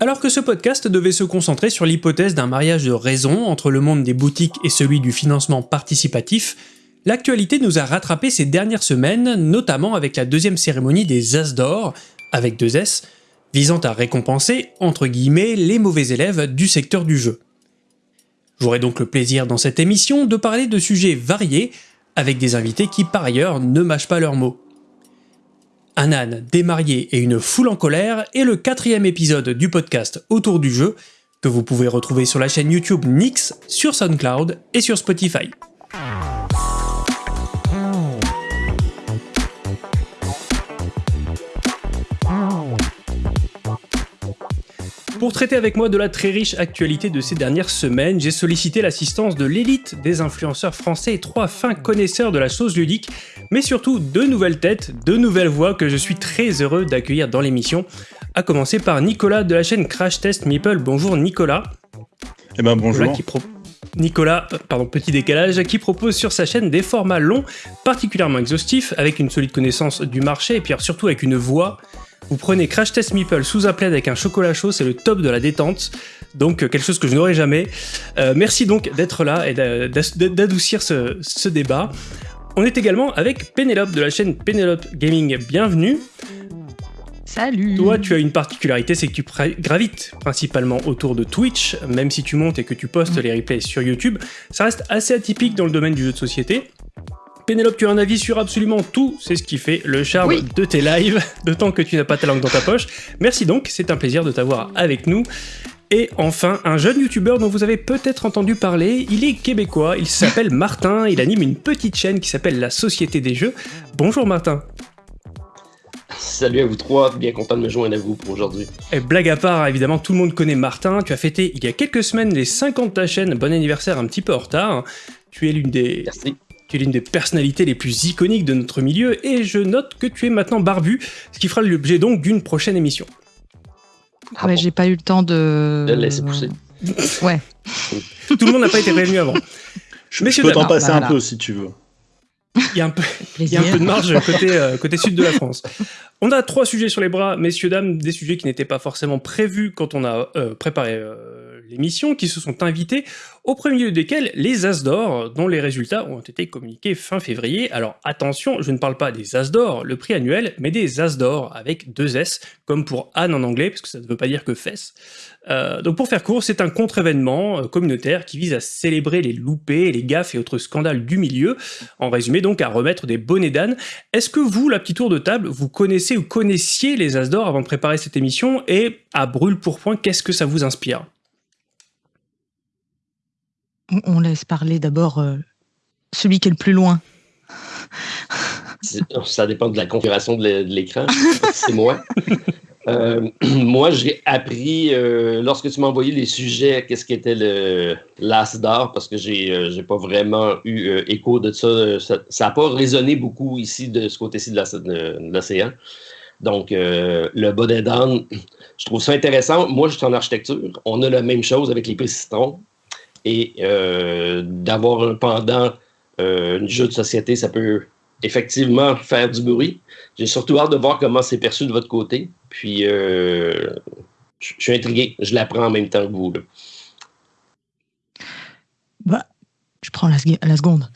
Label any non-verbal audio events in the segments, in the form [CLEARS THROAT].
Alors que ce podcast devait se concentrer sur l'hypothèse d'un mariage de raison entre le monde des boutiques et celui du financement participatif, l'actualité nous a rattrapé ces dernières semaines, notamment avec la deuxième cérémonie des As d'or, avec deux S, visant à récompenser, entre guillemets, les mauvais élèves du secteur du jeu. J'aurai donc le plaisir dans cette émission de parler de sujets variés, avec des invités qui par ailleurs ne mâchent pas leurs mots. Un âne démarié et une foule en colère est le quatrième épisode du podcast Autour du jeu, que vous pouvez retrouver sur la chaîne YouTube Nix, sur SoundCloud et sur Spotify. Pour traiter avec moi de la très riche actualité de ces dernières semaines, j'ai sollicité l'assistance de l'élite des influenceurs français et trois fins connaisseurs de la chose ludique, mais surtout deux nouvelles têtes, deux nouvelles voix que je suis très heureux d'accueillir dans l'émission, à commencer par Nicolas de la chaîne Crash Test Meeple. Bonjour Nicolas. Eh ben bonjour. Nicolas, pardon, petit décalage, qui propose sur sa chaîne des formats longs, particulièrement exhaustifs, avec une solide connaissance du marché et puis surtout avec une voix vous prenez Crash Test Meeple sous un plaid avec un chocolat chaud, c'est le top de la détente. Donc euh, quelque chose que je n'aurai jamais. Euh, merci donc d'être là et d'adoucir ce, débat. On est également avec Pénélope de la chaîne Pénélope Gaming. Bienvenue. Salut Toi, tu as une particularité, c'est que tu gravites principalement autour de Twitch, même si tu montes et que tu postes les replays sur YouTube. Ça reste assez atypique dans le domaine du jeu de société. Pénélope, tu as un avis sur absolument tout, c'est ce qui fait le charme de tes lives, [LAUGHS] d'autant que tu n'as pas ta langue dans ta poche. Merci donc, c'est un plaisir de t'avoir avec nous. Et enfin, un jeune youtubeur dont vous avez peut-être entendu parler, il est québécois, il s'appelle [LAUGHS] Martin, il anime une petite chaîne qui s'appelle La Société des Jeux. Bonjour Martin. Salut à vous trois, bien content de me joindre à vous pour aujourd'hui. Et blague à part, évidemment, tout le monde connaît Martin. Tu as fêté il y a quelques semaines les 50 de ta chaîne. Bon anniversaire un petit peu en retard. Tu es l'une des, Merci. Tu es l'une des personnalités les plus iconiques de notre milieu et je note que tu es maintenant barbu, ce qui fera l'objet donc d'une prochaine émission. Ah ouais, j'ai pas eu le temps de. De laisser pousser. [LAUGHS] ouais. [LAUGHS] Tout le monde n'a pas été réuni avant. Je, je peux t'en passer un peu si tu veux. Il y a un peu, [LAUGHS] il y a un peu de marge côté, euh, côté sud de la France. On a trois sujets sur les bras, messieurs, dames, des sujets qui n'étaient pas forcément prévus quand on a euh, préparé euh, l'émission, qui se sont invités, au premier lieu desquels les As d'or, dont les résultats ont été communiqués fin février. Alors attention, je ne parle pas des As d'or, le prix annuel, mais des As d'or avec deux S, comme pour Anne en anglais, parce que ça ne veut pas dire que fesses. Euh, donc pour faire court, c'est un contre-événement euh, communautaire qui vise à célébrer les loupés, les gaffes et autres scandales du milieu, en résumé donc à remettre des bonnets d'âne. Est-ce que vous, la petite tour de table, vous connaissez ou connaissiez les As d'or avant de préparer cette émission? Et à brûle pour point, qu'est-ce que ça vous inspire? On laisse parler d'abord euh, celui qui est le plus loin. [LAUGHS] Ça dépend de la configuration de l'écran. C'est moi. [LAUGHS] Euh, [CLEARS THROAT] moi, j'ai appris, euh, lorsque tu m'as envoyé les sujets, qu'est-ce qu'était le l'As d'or, parce que j'ai n'ai pas vraiment eu écho de ça. Ça n'a pas résonné beaucoup ici, de ce côté-ci de l'océan. Donc, le bonnet d'âne, je trouve ça intéressant. Moi, je suis en architecture. On a la même chose avec les pistons et euh, d'avoir un pendant euh, jeu de société, ça peut effectivement faire du bruit. J'ai surtout hâte de voir comment c'est perçu de votre côté. Puis, euh, je suis intrigué. Je l'apprends en même temps que vous. Bah, je prends la, seconde.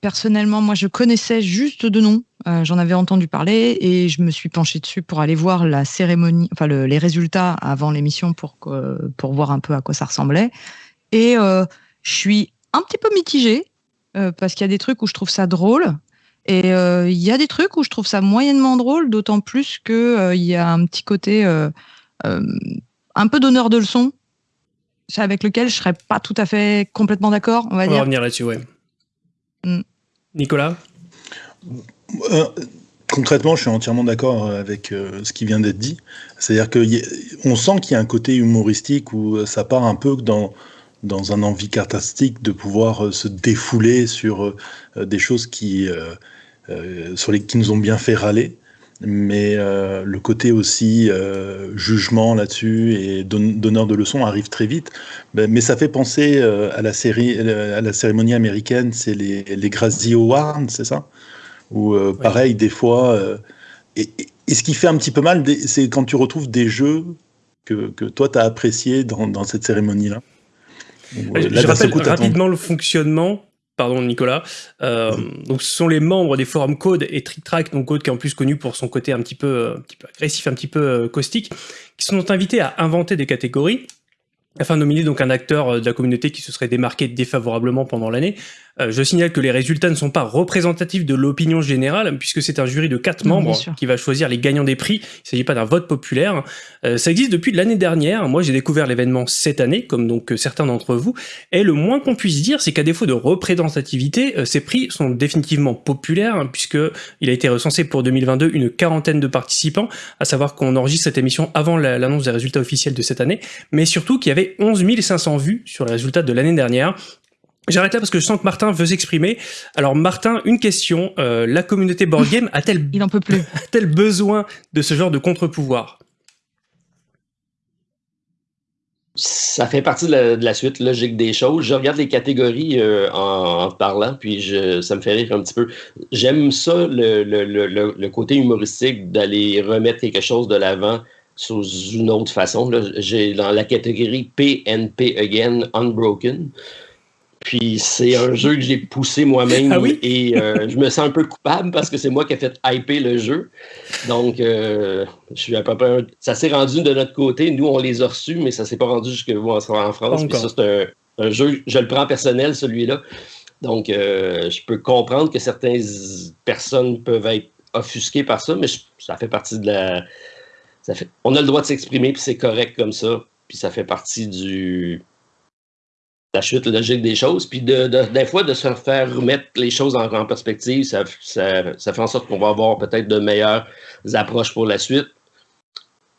personnellement, moi, je connaissais juste de nom. J'en avais entendu parler et je me suis penché dessus pour aller voir la cérémonie, enfin les résultats avant l'émission pour, pour voir un peu à quoi ça ressemblait. Et euh, je suis un petit peu mitigée euh, parce qu'il y a des trucs où je trouve ça drôle. Et euh, il y a des trucs où je trouve ça moyennement drôle, d'autant plus qu'il il y a un petit côté un peu donneur de leçons, avec lequel je serais pas tout à fait complètement d'accord, on va on dire. va revenir là-dessus, ouais. Mm. Nicolas Concrètement, je suis entièrement d'accord avec ce qui vient d'être dit. C'est-à-dire qu'on sent qu'il y a un côté humoristique où ça part un peu dans, dans un envie catastrophique de pouvoir euh, se défouler sur euh, des choses qui, euh, sur les, qui nous ont bien fait râler. Mais le côté aussi jugement là-dessus et donneur de leçons arrive très vite. Mais ça fait penser à la série, à la cérémonie américaine, c'est les, les Gracie Awards, c'est ça? Ou pareil, des fois. Et, ce qui fait un petit peu mal, c'est quand tu retrouves des jeux que, que toi, tu as appréciés dans, dans cette cérémonie-là. Je rappelle rapidement le fonctionnement pardon Nicolas. Euh, donc ce sont les membres des forums Code et TrickTrack, donc Code qui est en plus connu pour son côté un petit peu, un petit peu agressif, un petit peu euh, caustique, qui sont invités à inventer des catégories afin de nominer donc un acteur euh, de la communauté qui se serait démarqué défavorablement pendant l'année. Euh, je signale que les résultats ne sont pas représentatifs de l'opinion générale, puisque c'est un jury de quatre membres qui va choisir les gagnants des prix. Il ne s'agit pas d'un vote populaire. Euh, ça existe depuis l'année dernière. Moi, j'ai découvert l'événement cette année, comme donc certains d'entre vous. Et le moins qu'on puisse dire, c'est qu'à défaut de représentativité, ces prix sont définitivement populaires, puisque il a été recensé pour 2022 une quarantaine de participants, à savoir qu'on enregistre cette émission avant l'annonce des résultats officiels de cette année, mais surtout qu'il y avait 11 500 vues sur les résultats de l'année dernière. J'arrête là parce que je sens que Martin veut s'exprimer. Alors Martin, une question. Euh, la communauté board [LAUGHS] game a-t-elle Il peut plus. [LAUGHS] a besoin de ce genre de contre-pouvoir? Ça fait partie de la, suite logique des choses. Je regarde les catégories euh, en, parlant, puis je, ça me fait rire un petit peu. J'aime ça, le, le, côté humoristique, d'aller remettre quelque chose de l'avant sous une autre façon. J'ai dans la catégorie PNP Again Unbroken. Puis c'est un jeu que j'ai poussé moi-même ah et euh, je me sens un peu coupable parce que c'est moi qui ai fait hyper le jeu. Donc, euh, je suis à peu près. Ça s'est rendu de notre côté. Nous, on les a reçus, mais ça s'est pas rendu jusque vous en France. Puis ça, c'est un, jeu, je le prends personnel, celui-là. Donc, euh, je peux comprendre que certaines personnes peuvent être offusquées par ça, mais ça fait partie de la, on a le droit de s'exprimer, puis c'est correct comme ça. Puis ça fait partie du la chute logique des choses. Puis des fois, de se faire remettre les choses en, perspective, ça, fait en sorte qu'on va avoir peut-être de meilleures approches pour la suite.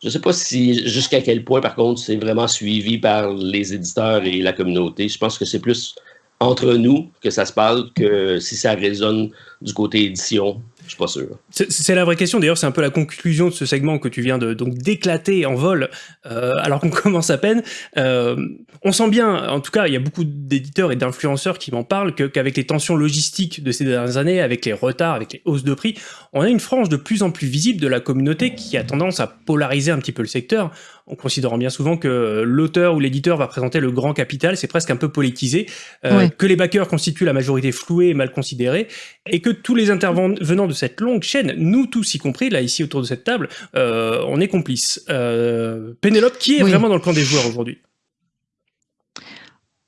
Je ne sais pas si jusqu'à quel point, par contre, c'est vraiment suivi par les éditeurs et la communauté. Je pense que c'est plus entre nous que ça se parle que si ça résonne du côté édition. Pas sûr. C'est la vraie question. D'ailleurs, c'est un peu la conclusion de ce segment que tu viens de donc d'éclater en vol, euh, alors qu'on [LAUGHS] commence à peine. Euh, on sent bien, en tout cas, il y a beaucoup d'éditeurs et d'influenceurs qui m'en parlent, qu'avec les tensions logistiques de ces dernières années, avec les retards, avec les hausses de prix, on a une frange de plus en plus visible de la communauté qui a tendance à polariser un petit peu le secteur en considérant bien souvent que l'auteur ou l'éditeur va présenter le grand capital, c'est presque un peu politisé, euh, que les backers constituent la majorité flouée et mal considérée, et que tous les intervenants de cette longue chaîne, nous tous y compris, là ici autour de cette table, euh, on est complices. Euh, Pénélope, qui est vraiment dans le camp des joueurs aujourd'hui?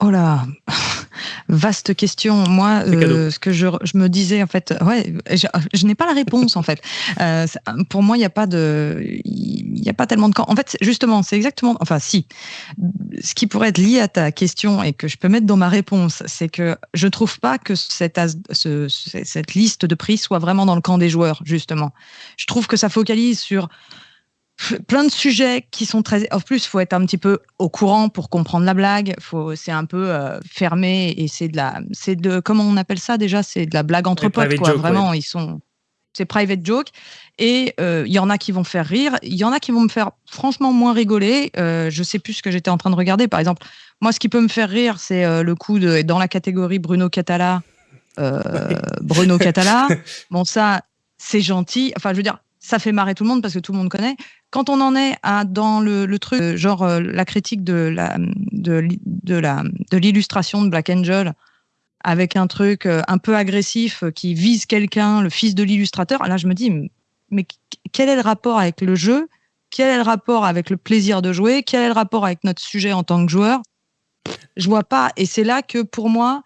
Oh là Vaste question. Moi, euh, ce que je, me disais, en fait, ouais, je, n'ai pas la réponse, en fait. Euh, pour moi, il n'y a pas de, il n'y a pas tellement de camp. En fait, justement, c'est exactement, enfin, si. Ce qui pourrait être lié à ta question et que je peux mettre dans ma réponse, c'est que je trouve pas que cette, cette liste de prix soit vraiment dans le camp des joueurs, justement. Je trouve que ça focalise sur plein de sujets qui sont très. En plus, faut être un petit peu au courant pour comprendre la blague. Faut, c'est un peu euh, fermé et c'est de la, c'est de, comment on appelle ça déjà? C'est de la blague entre potes, quoi. Vraiment, ils sont, c'est private joke. Et euh, il y en a qui vont faire rire, il y en a qui vont me faire franchement moins rigoler. Euh, je sais plus ce que j'étais en train de regarder. Par exemple, moi, ce qui peut me faire rire, c'est euh, le coup de dans la catégorie Bruno Catala. Bruno Catala. [LAUGHS] Bon, ça, c'est gentil. Enfin, je veux dire, ça fait marrer tout le monde parce que tout le monde connaît. Quand on en est à, dans le, truc, euh, genre euh, la critique de la de, la de l'illustration de Black Angel, avec un truc euh, un peu agressif qui vise quelqu'un, le fils de l'illustrateur, là je me dis, mais quel est le rapport avec le jeu? Quel est le rapport avec le plaisir de jouer? Quel est le rapport avec notre sujet en tant que joueur? Je vois pas. Et c'est là que pour moi,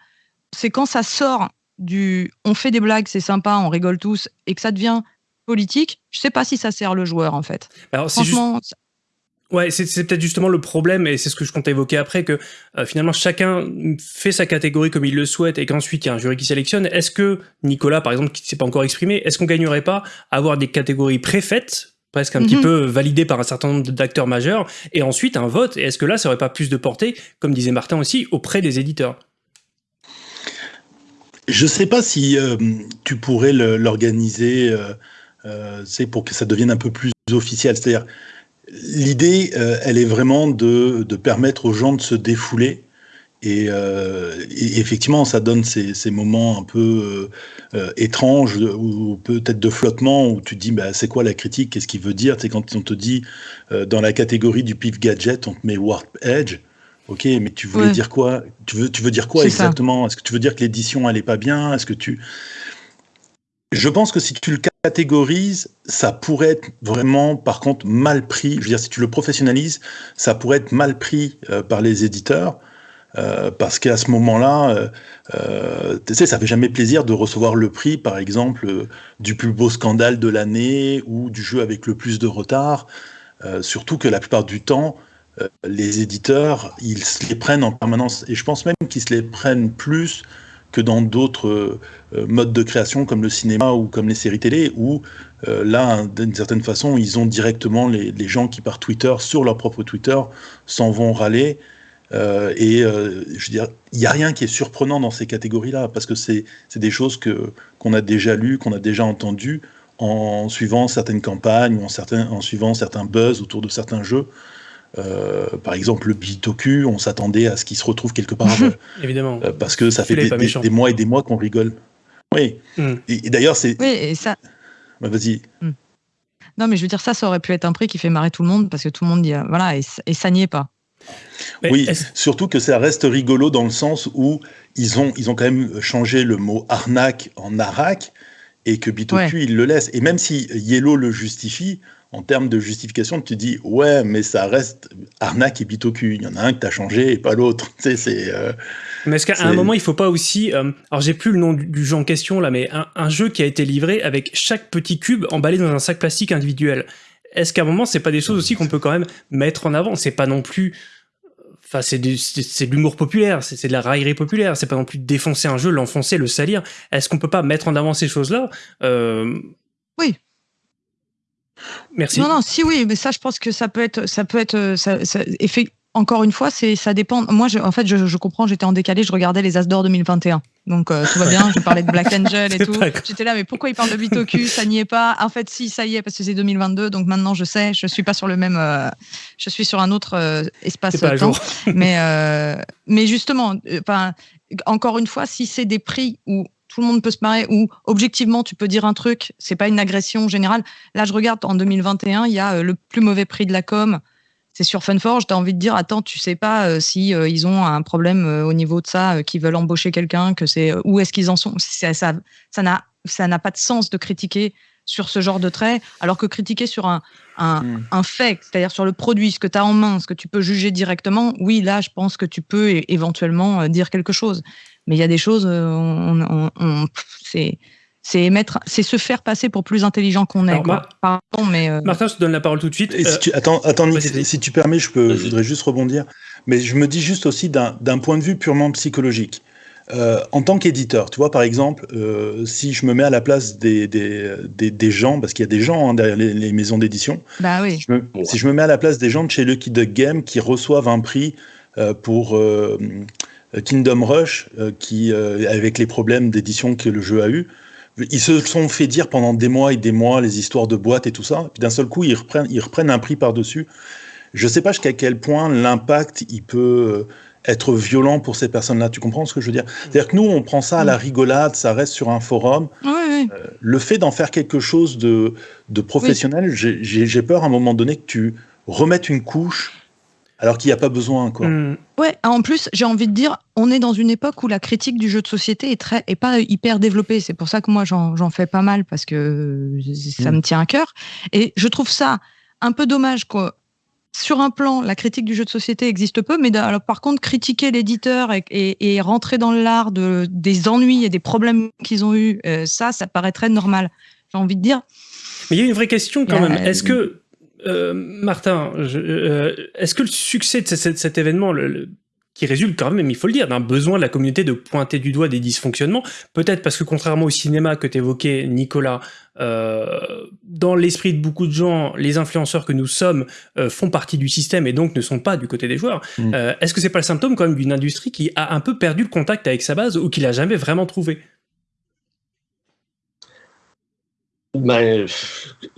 c'est quand ça sort du on fait des blagues, c'est sympa, on rigole tous, et que ça devient politique, je sais pas si ça sert le joueur en fait. Alors, Franchement, Ouais, c'est peut-être justement le problème, et c'est ce que je compte évoquer après, que euh, finalement chacun fait sa catégorie comme il le souhaite, et qu'ensuite il y a un jury qui sélectionne. Est-ce que Nicolas, par exemple, qui ne s'est pas encore exprimé, est-ce qu'on gagnerait pas à avoir des catégories préfaites, presque un petit mhm. peu validées par un certain nombre d'acteurs majeurs, et ensuite un vote Et est-ce que là, ça aurait pas plus de portée, comme disait Martin aussi, auprès des éditeurs? Je sais pas si euh, tu pourrais l'organiser. Euh, c'est pour que ça devienne un peu plus officiel. C'est-à-dire, l'idée, euh, elle est vraiment de, permettre aux gens de se défouler. Et, effectivement, ça donne ces, moments un peu étranges ou peut-être de flottement où tu te dis bah, c'est quoi la critique, qu'est-ce qu'il veut dire? C'est quand on te dit dans la catégorie du pif gadget, on te met Warp Edge. Ok, mais tu voulais dire quoi? Tu veux, tu veux dire quoi exactement? Est-ce que tu veux dire que l'édition elle est pas bien? Est-ce que tu Je pense que si tu le catégorises, ça pourrait être vraiment, par contre, mal pris. Je veux dire, si tu le professionnalises, ça pourrait être mal pris euh, par les éditeurs. Euh, parce qu'à ce moment-là, euh, tu sais, ça fait jamais plaisir de recevoir le prix, par exemple, du plus beau scandale de l'année ou du jeu avec le plus de retard. surtout que la plupart du temps, euh, les éditeurs, ils se les prennent en permanence. Et je pense même qu'ils se les prennent plus que dans d'autres euh, modes de création comme le cinéma ou comme les séries télé, où euh, là, d'une certaine façon, ils ont directement les, gens qui par Twitter, sur leur propre Twitter, s'en vont râler. et je veux dire, il n'y a rien qui est surprenant dans ces catégories-là, parce que c'est des choses que qu'on a déjà lues, qu'on a déjà entendues en suivant certaines campagnes ou en, certains, en suivant certains buzz autour de certains jeux. Euh, par exemple, le Bitoku, on s'attendait à ce qu'il se retrouve quelque part. [LAUGHS] Évidemment. Euh, parce que ça fait des, mois et des mois qu'on rigole. Oui. Hmm. Et, d'ailleurs, c'est. Oui, et ça. Bah, vas-y. Hmm. Non, mais je veux dire, ça, ça aurait pu être un prix qui fait marrer tout le monde parce que tout le monde dit. Euh, voilà, et, ça n'y est pas. oui, surtout que ça reste rigolo dans le sens où ils ont, ils ont quand même changé le mot arnaque en arac et que Bitoku, il le laisse. Et même si Yellow le justifie, en termes de justification, tu dis ouais, mais ça reste arnaque et bitoku. Il y en a un que tu as changé et pas l'autre. [LAUGHS] Tu sais, c'est. Euh, mais est-ce qu'à un moment, il faut pas aussi. Euh, alors, j'ai plus le nom du, jeu en question là, mais un, jeu qui a été livré avec chaque petit cube emballé dans un sac plastique individuel. Est-ce qu'à un moment, c'est pas des choses aussi qu'on peut quand même mettre en avant? C'est pas non plus. Enfin, c'est de l'humour populaire, c'est de la raillerie populaire. C'est pas non plus défoncer un jeu, l'enfoncer, le salir. Est-ce qu'on peut pas mettre en avant ces choses-là? Euh, Oui, Merci. Non, non, si oui, mais ça, je pense que ça peut être, ça peut être, ça, encore une fois, c'est, ça dépend. Moi, je, en fait, je, comprends, j'étais en décalé, je regardais les As d'or 2021. Donc, euh, tout va bien, je parlais de Black [LAUGHS] Angel et tout. J'étais là, mais pourquoi il parle de Bitoku Ça n'y est pas. En fait, si, ça y est, parce que c'est 2022. Donc maintenant, je sais, je suis pas sur le même. Euh, je suis sur un autre euh, espace-temps. mais, mais justement, encore une fois, si c'est des prix où tout le monde peut se marrer, ou objectivement, tu peux dire un truc, c'est pas une agression générale. Là, je regarde en 2021, il y a euh, le plus mauvais prix de la com, c'est sur Funforge. Tu as envie de dire, attends, tu sais pas euh, si euh, ils ont un problème au niveau de ça, qu'ils veulent embaucher quelqu'un, que c'est où est-ce qu'ils en sont? Ça, ça, ça n'a, ça n'a pas de sens de critiquer sur ce genre de trait, alors que critiquer sur un, un, hmm. un fait, c'est-à-dire sur le produit, ce que tu as en main, ce que tu peux juger directement, oui, là, je pense que tu peux éventuellement dire quelque chose. Mais il y a des choses, euh, on, on, c'est c'est c'est se faire passer pour plus intelligent qu'on est. Pardon, mais euh, Martin, je te donne la parole tout de suite. si euh, tu, attends, attends, si, tu permets, je peux, je voudrais juste rebondir. Mais je me dis juste aussi d'un point de vue purement psychologique. en tant qu'éditeur, tu vois, par exemple, si je me mets à la place des, des, des, gens, parce qu'il y a des gens hein, derrière les, maisons d'édition, bah oui. si je me mets à la place des gens de chez Lucky Duck Game qui reçoivent un prix pour euh, Kingdom Rush, euh, qui, euh, avec les problèmes d'édition que le jeu a eu, ils se sont fait dire pendant des mois et des mois les histoires de boîtes et tout ça. Puis d'un seul coup, ils reprennent, ils reprennent un prix par-dessus. Je ne sais pas jusqu'à quel point l'impact il peut être violent pour ces personnes-là. Tu comprends ce que je veux dire? C'est-à-dire que nous, on prend ça à la rigolade, ça reste sur un forum. le fait d'en faire quelque chose de, de professionnel, j'ai peur à un moment donné que tu remettes une couche alors qu'il n'y a pas besoin. Quoi. Hmm. Ouais, en plus, j'ai envie de dire, on est dans une époque où la critique du jeu de société est, très, est pas hyper développée. C'est pour ça que moi, j'en fais pas mal parce que ça me tient à cœur. Et je trouve ça un peu dommage que sur un plan, la critique du jeu de société existe peu, mais alors, par contre, critiquer l'éditeur et, rentrer dans l'art de, des ennuis et des problèmes qu'ils ont eu, euh, ça, ça paraîtrait normal. J'ai envie de dire. Mais il y a une vraie question quand même. Est-ce que euh, Martin, euh, est-ce que le succès de cet, événement, qui résulte quand même, il faut le dire, d'un besoin de la communauté de pointer du doigt des dysfonctionnements, peut-être parce que contrairement au cinéma que tu évoquais, Nicolas, euh, dans l'esprit de beaucoup de gens, les influenceurs que nous sommes font partie du système et donc ne sont pas du côté des joueurs. Mm. Est-ce que c'est pas le symptôme quand même d'une industrie qui a un peu perdu le contact avec sa base ou qui l'a jamais vraiment trouvé? Ben,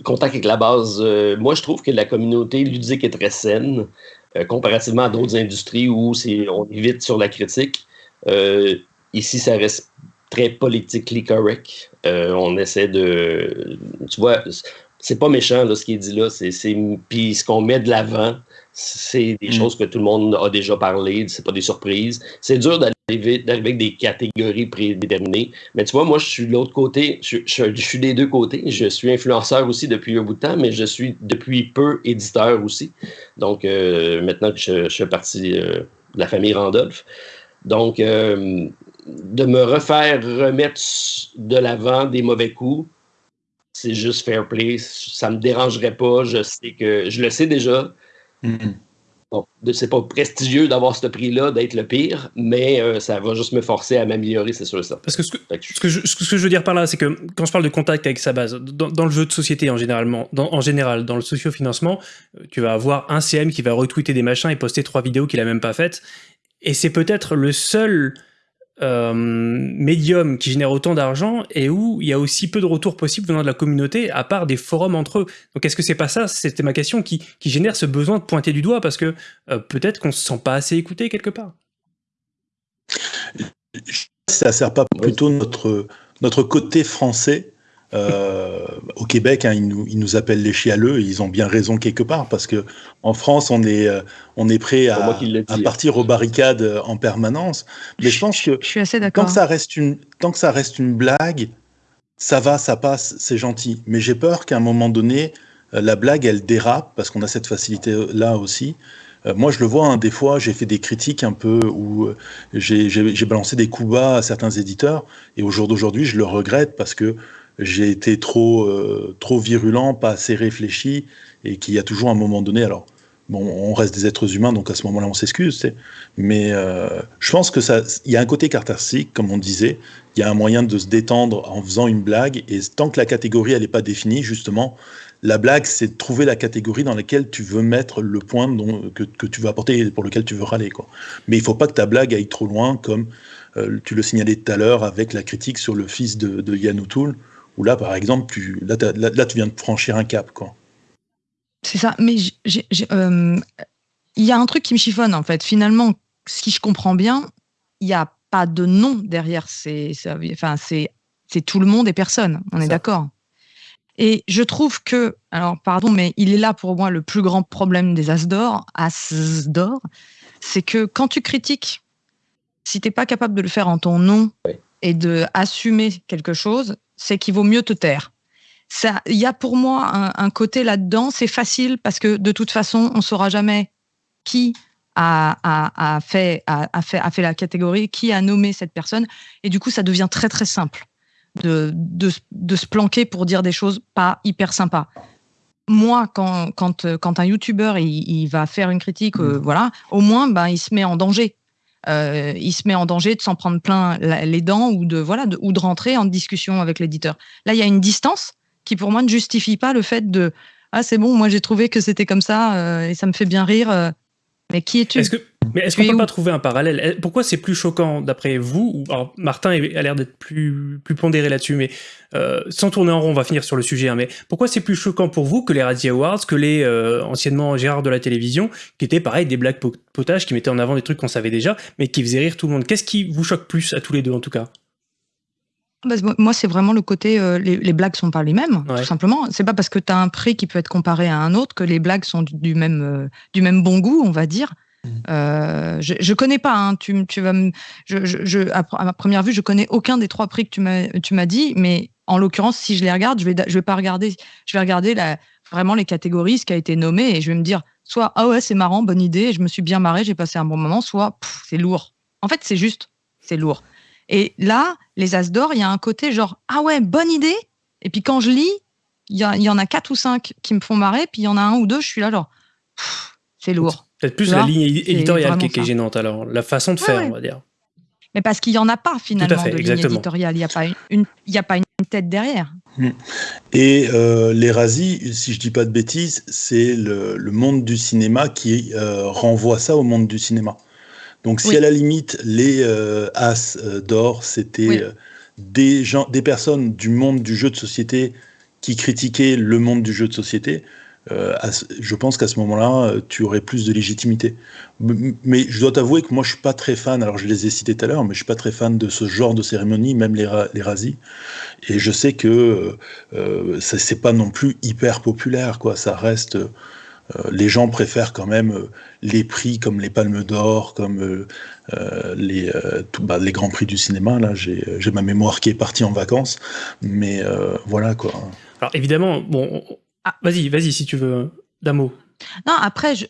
contact avec la base. Euh, moi, je trouve que la communauté ludique est très saine. comparativement à d'autres industries où on est vite sur la critique. ici, ça reste très politically correct. on essaie de. Tu vois, c'est pas méchant là, ce qui est dit là. C'est, puis ce qu'on met de l'avant, c'est des mm. choses que tout le monde a déjà parlé, c'est pas des surprises. C'est dur d'arriver, avec des catégories prédéterminées. Mais tu vois, moi, je suis de l'autre côté, je, suis des deux côtés. Je suis influenceur aussi depuis un bout de temps, mais je suis depuis peu éditeur aussi. Donc, euh, maintenant que je, fais partie euh, de la famille Randolph. Donc, euh, de me refaire remettre de l'avant des mauvais coups, c'est juste fair play. Ça me dérangerait pas. Je sais que je le sais déjà. Mm-hmm. Bon, c'est pas prestigieux d'avoir ce prix-là, d'être le pire, mais euh, ça va juste me forcer à m'améliorer, c'est sûr ça. Parce que ce que, ce, que je, ce que, je, veux dire par là, c'est que quand je parle de contact avec sa base, dans, le jeu de société en, généralement, dans, en général, dans le socio-financement, euh, tu vas avoir un CM qui va retweeter des machins et poster trois vidéos qu'il a même pas faites. Et c'est peut-être le seul euh, médium qui génère autant d'argent et où il y a aussi peu de retours possibles venant de la communauté, à part des forums entre eux. Donc est-ce que c'est pas ça, c'était ma question, qui, qui, génère ce besoin de pointer du doigt parce que euh, peut-être qu'on se sent pas assez écouté quelque part Ça sert pas plutôt notre, notre côté français euh, au Québec, hein, ils, nous, ils, nous, appellent les chialeux, et ils ont bien raison quelque part, parce que en France, on est, euh, on est prêt à, à, partir aux barricades euh, en permanence. Mais je, pense que je suis assez tant que ça reste une, tant que ça reste une blague, ça va, ça passe, c'est gentil. Mais j'ai peur qu'à un moment donné, la blague, elle dérape, parce qu'on a cette facilité-là aussi. moi, je le vois, hein, des fois, j'ai fait des critiques un peu où j'ai balancé des coups bas à certains éditeurs, et au jour d'aujourd'hui, je le regrette parce que j'ai été trop, euh, trop virulent, pas assez réfléchi, et qu'il y a toujours un moment donné, alors, bon, on reste des êtres humains, donc à ce moment-là, on s'excuse, mais euh, je pense que ça, il y a un côté catharsique, comme on disait, il y a un moyen de se détendre en faisant une blague, et tant que la catégorie, elle n'est pas définie, justement, la blague, c'est de trouver la catégorie dans laquelle tu veux mettre le point dont, que, que, tu veux apporter et pour lequel tu veux râler. Quoi. Mais il ne faut pas que ta blague aille trop loin, comme euh, tu le signalais tout à l'heure avec la critique sur le fils de, de Yann O'Toole où là, par exemple, tu, là, là, tu viens de franchir un cap. quoi. C'est ça, mais euh, il y a un truc qui me chiffonne, en fait. Finalement, si je comprends bien, il n'y a pas de nom derrière. C'est enfin, tout le monde et personne. On est d'accord. Et je trouve que, alors pardon, mais il est là pour moi le plus grand problème des As d'or, As d'or, c'est que quand tu critiques, si tu n'es pas capable de le faire en ton nom et de assumer quelque chose, c'est qu'il vaut mieux te taire. Il y a pour moi un, côté là-dedans, c'est facile parce que de toute façon, on saura jamais qui a, fait, a, fait, a fait la catégorie, qui a nommé cette personne. Et du coup, ça devient très très simple de, de, se planquer pour dire des choses pas hyper sympas. Moi, quand, quand, quand un YouTuber il, va faire une critique, euh, mmh. voilà, au moins, ben, il se met en danger euh, il se met en danger de s'en prendre plein les dents ou de voilà ou de rentrer en discussion avec l'éditeur. Là, il y a une distance qui pour moi ne justifie pas le fait de ah c'est bon, moi j'ai trouvé que c'était comme ça euh, et ça me fait bien rire. Mais qui es-tu mais est-ce qu'on peut pas trouver un parallèle? Eh, Pourquoi c'est plus choquant d'après vous? Alors Martin a l'air d'être plus, plus pondéré là-dessus, mais euh, sans tourner en rond, on va finir sur le sujet. Hein, mais pourquoi c'est plus choquant pour vous que les Radio Awards, que les euh, anciennement Gérard de la télévision, qui étaient pareil des blagues potages, qui mettaient en avant des trucs qu'on savait déjà, mais qui faisaient rire tout le monde? Qu'est-ce qui vous choque plus à tous les deux en tout cas? Bah, moi, c'est vraiment le côté, euh, les, les, blagues sont pas les mêmes, tout simplement. C'est pas parce que tu as un prix qui peut être comparé à un autre que les blagues sont du, même, du même bon goût, on va dire. Euh, je, je connais pas. Hein, tu, tu vas je, je, à, ma première vue, je connais aucun des trois prix que tu m'as, tu m'as dit, mais en l'occurrence, si je les regarde, je vais, je vais pas regarder. Je vais regarder la, vraiment les catégories, ce qui a été nommé, et je vais me dire soit ah ouais c'est marrant, bonne idée, je me suis bien marré, j'ai passé un bon moment, soit c'est lourd. En fait, c'est juste, c'est lourd. Et là, les As d'or, il y a un côté genre ah ouais bonne idée. Et puis quand je lis, il y, y, en a quatre ou cinq qui me font marrer, puis il y en a un ou deux, je suis là genre c'est lourd. Peut-être plus la ligne éditoriale qui, est gênante, alors, la façon de faire, on va dire. Mais parce qu'il n'y en a pas finalement de ligne éditoriale, il n'y a, pas une, il a pas une tête derrière. Hmm. Et euh, les Razzies, si je dis pas de bêtises, c'est le, monde du cinéma qui euh, renvoie ça au monde du cinéma. Donc si à la limite les euh, As d'or, c'était des, gens, des personnes du monde du jeu de société qui critiquaient le monde du jeu de société, euh, je pense qu'à ce moment-là, tu aurais plus de légitimité. Mais je dois t'avouer que moi, je suis pas très fan. Alors, je les ai cités tout à l'heure, mais je suis pas très fan de ce genre de cérémonie, même les, les razzies. Et je sais que euh, c'est pas non plus hyper populaire, quoi. Ça reste. Les gens préfèrent quand même les prix comme les Palmes d'Or, comme les, bah, les grands prix du cinéma. Là, j'ai ma mémoire qui est partie en vacances, mais voilà quoi. Alors évidemment, bon, ah. Vas-y, vas-y, si tu veux, d'un mot. Non, après, je,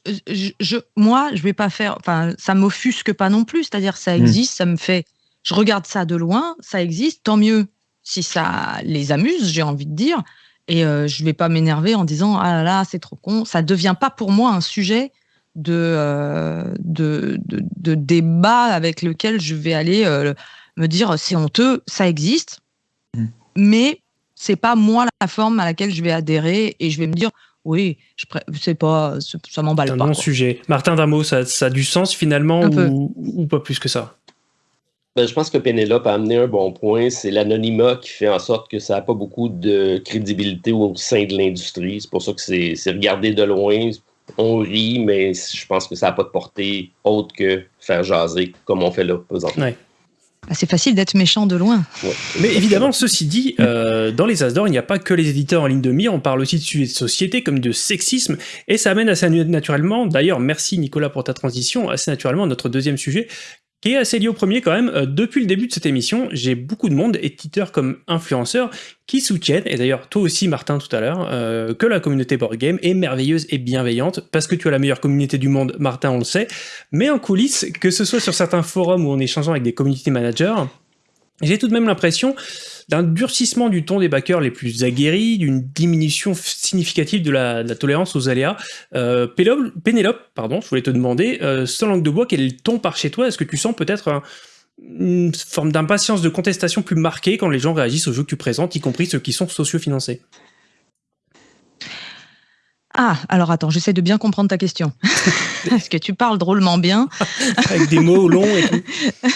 je, moi, je vais pas faire. Enfin, ça m'offusque pas non plus. C'est-à-dire, ça hmm. existe, ça me fait. Je regarde ça de loin, ça existe, tant mieux si ça les amuse, j'ai envie de dire. Et euh, je vais pas m'énerver en disant ah là là, c'est trop con. Ça devient pas pour moi un sujet de, euh, de, de, débat avec lequel je vais aller euh, me dire c'est honteux, ça existe. Hmm. Mais c'est pas moi la forme à laquelle je vais adhérer et je vais me dire oui, je c'est pas, ça m'emballe pas. C'est un bon sujet. Martin Damo, ça, ça, a du sens finalement ou, ou, pas plus que ça? Ben, Je pense que Pénélope a amené un bon point. C'est l'anonymat qui fait en sorte que ça n'a pas beaucoup de crédibilité au sein de l'industrie. C'est pour ça que c'est regardé de loin. On rit, mais je pense que ça n'a pas de portée autre que faire jaser comme on fait là présentement. Ouais. Ah, c'est facile d'être méchant de loin. Mais évidemment, ceci dit, euh, dans les As d'or, il n'y a pas que les éditeurs en ligne de mire, on parle aussi de sujets de société comme de sexisme, et ça amène assez naturellement, d'ailleurs merci Nicolas pour ta transition, assez naturellement notre deuxième sujet, qui est assez lié au premier quand même. Euh, depuis le début de cette émission, j'ai beaucoup de monde, éditeurs comme influenceurs, qui soutiennent, et d'ailleurs toi aussi Martin tout à l'heure, euh, que la communauté board game est merveilleuse et bienveillante, parce que tu as la meilleure communauté du monde, Martin on le sait, mais en coulisses, que ce soit sur certains forums ou en échangeant avec des community managers, j'ai tout de même l'impression d'un durcissement du ton des backers les plus aguerris, d'une diminution significative de la, tolérance aux aléas. Euh, Pénélope, pardon, je voulais te demander, euh, sans langue de bois, quel est le ton par chez toi? Est-ce que tu sens peut-être une forme d'impatience, de contestation plus marquée quand les gens réagissent aux jeux que tu présentes, y compris ceux qui sont socio-financés? Ah, alors attends, j'essaie de bien comprendre ta question. [LAUGHS] Est-ce que tu parles drôlement bien? Avec des mots longs et tout. [LAUGHS]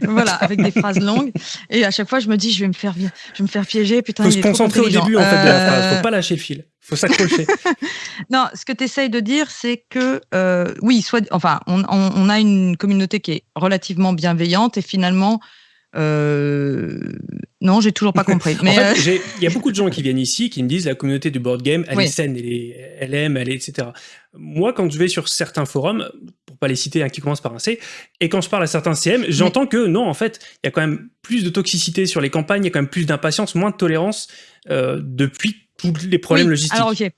[LAUGHS] voilà, avec des phrases longues. Et à chaque fois, je me dis, je vais me faire, je vais me faire piéger. Putain, faut se concentrer au début en fait, de la phrase. Faut pas lâcher le fil. Faut s'accrocher. [LAUGHS] non, ce que tu essayes de dire, c'est que euh, oui, soit, enfin, on, on, a une communauté qui est relativement bienveillante et finalement, euh, non, j'ai toujours pas [LAUGHS] compris. Mais euh, il y a beaucoup de gens qui viennent ici qui me disent la communauté du board game, elle est saine, elle, est, elle aime, elle est, etc. Moi, quand je vais sur certains forums, pour pas les citer, un qui commence par un C, et quand je parle à certains CM, j'entends que non, en fait, il y a quand même plus de toxicité sur les campagnes, il y a quand même plus d'impatience, moins de tolérance euh, depuis tous les problèmes logistiques. Alors, ok.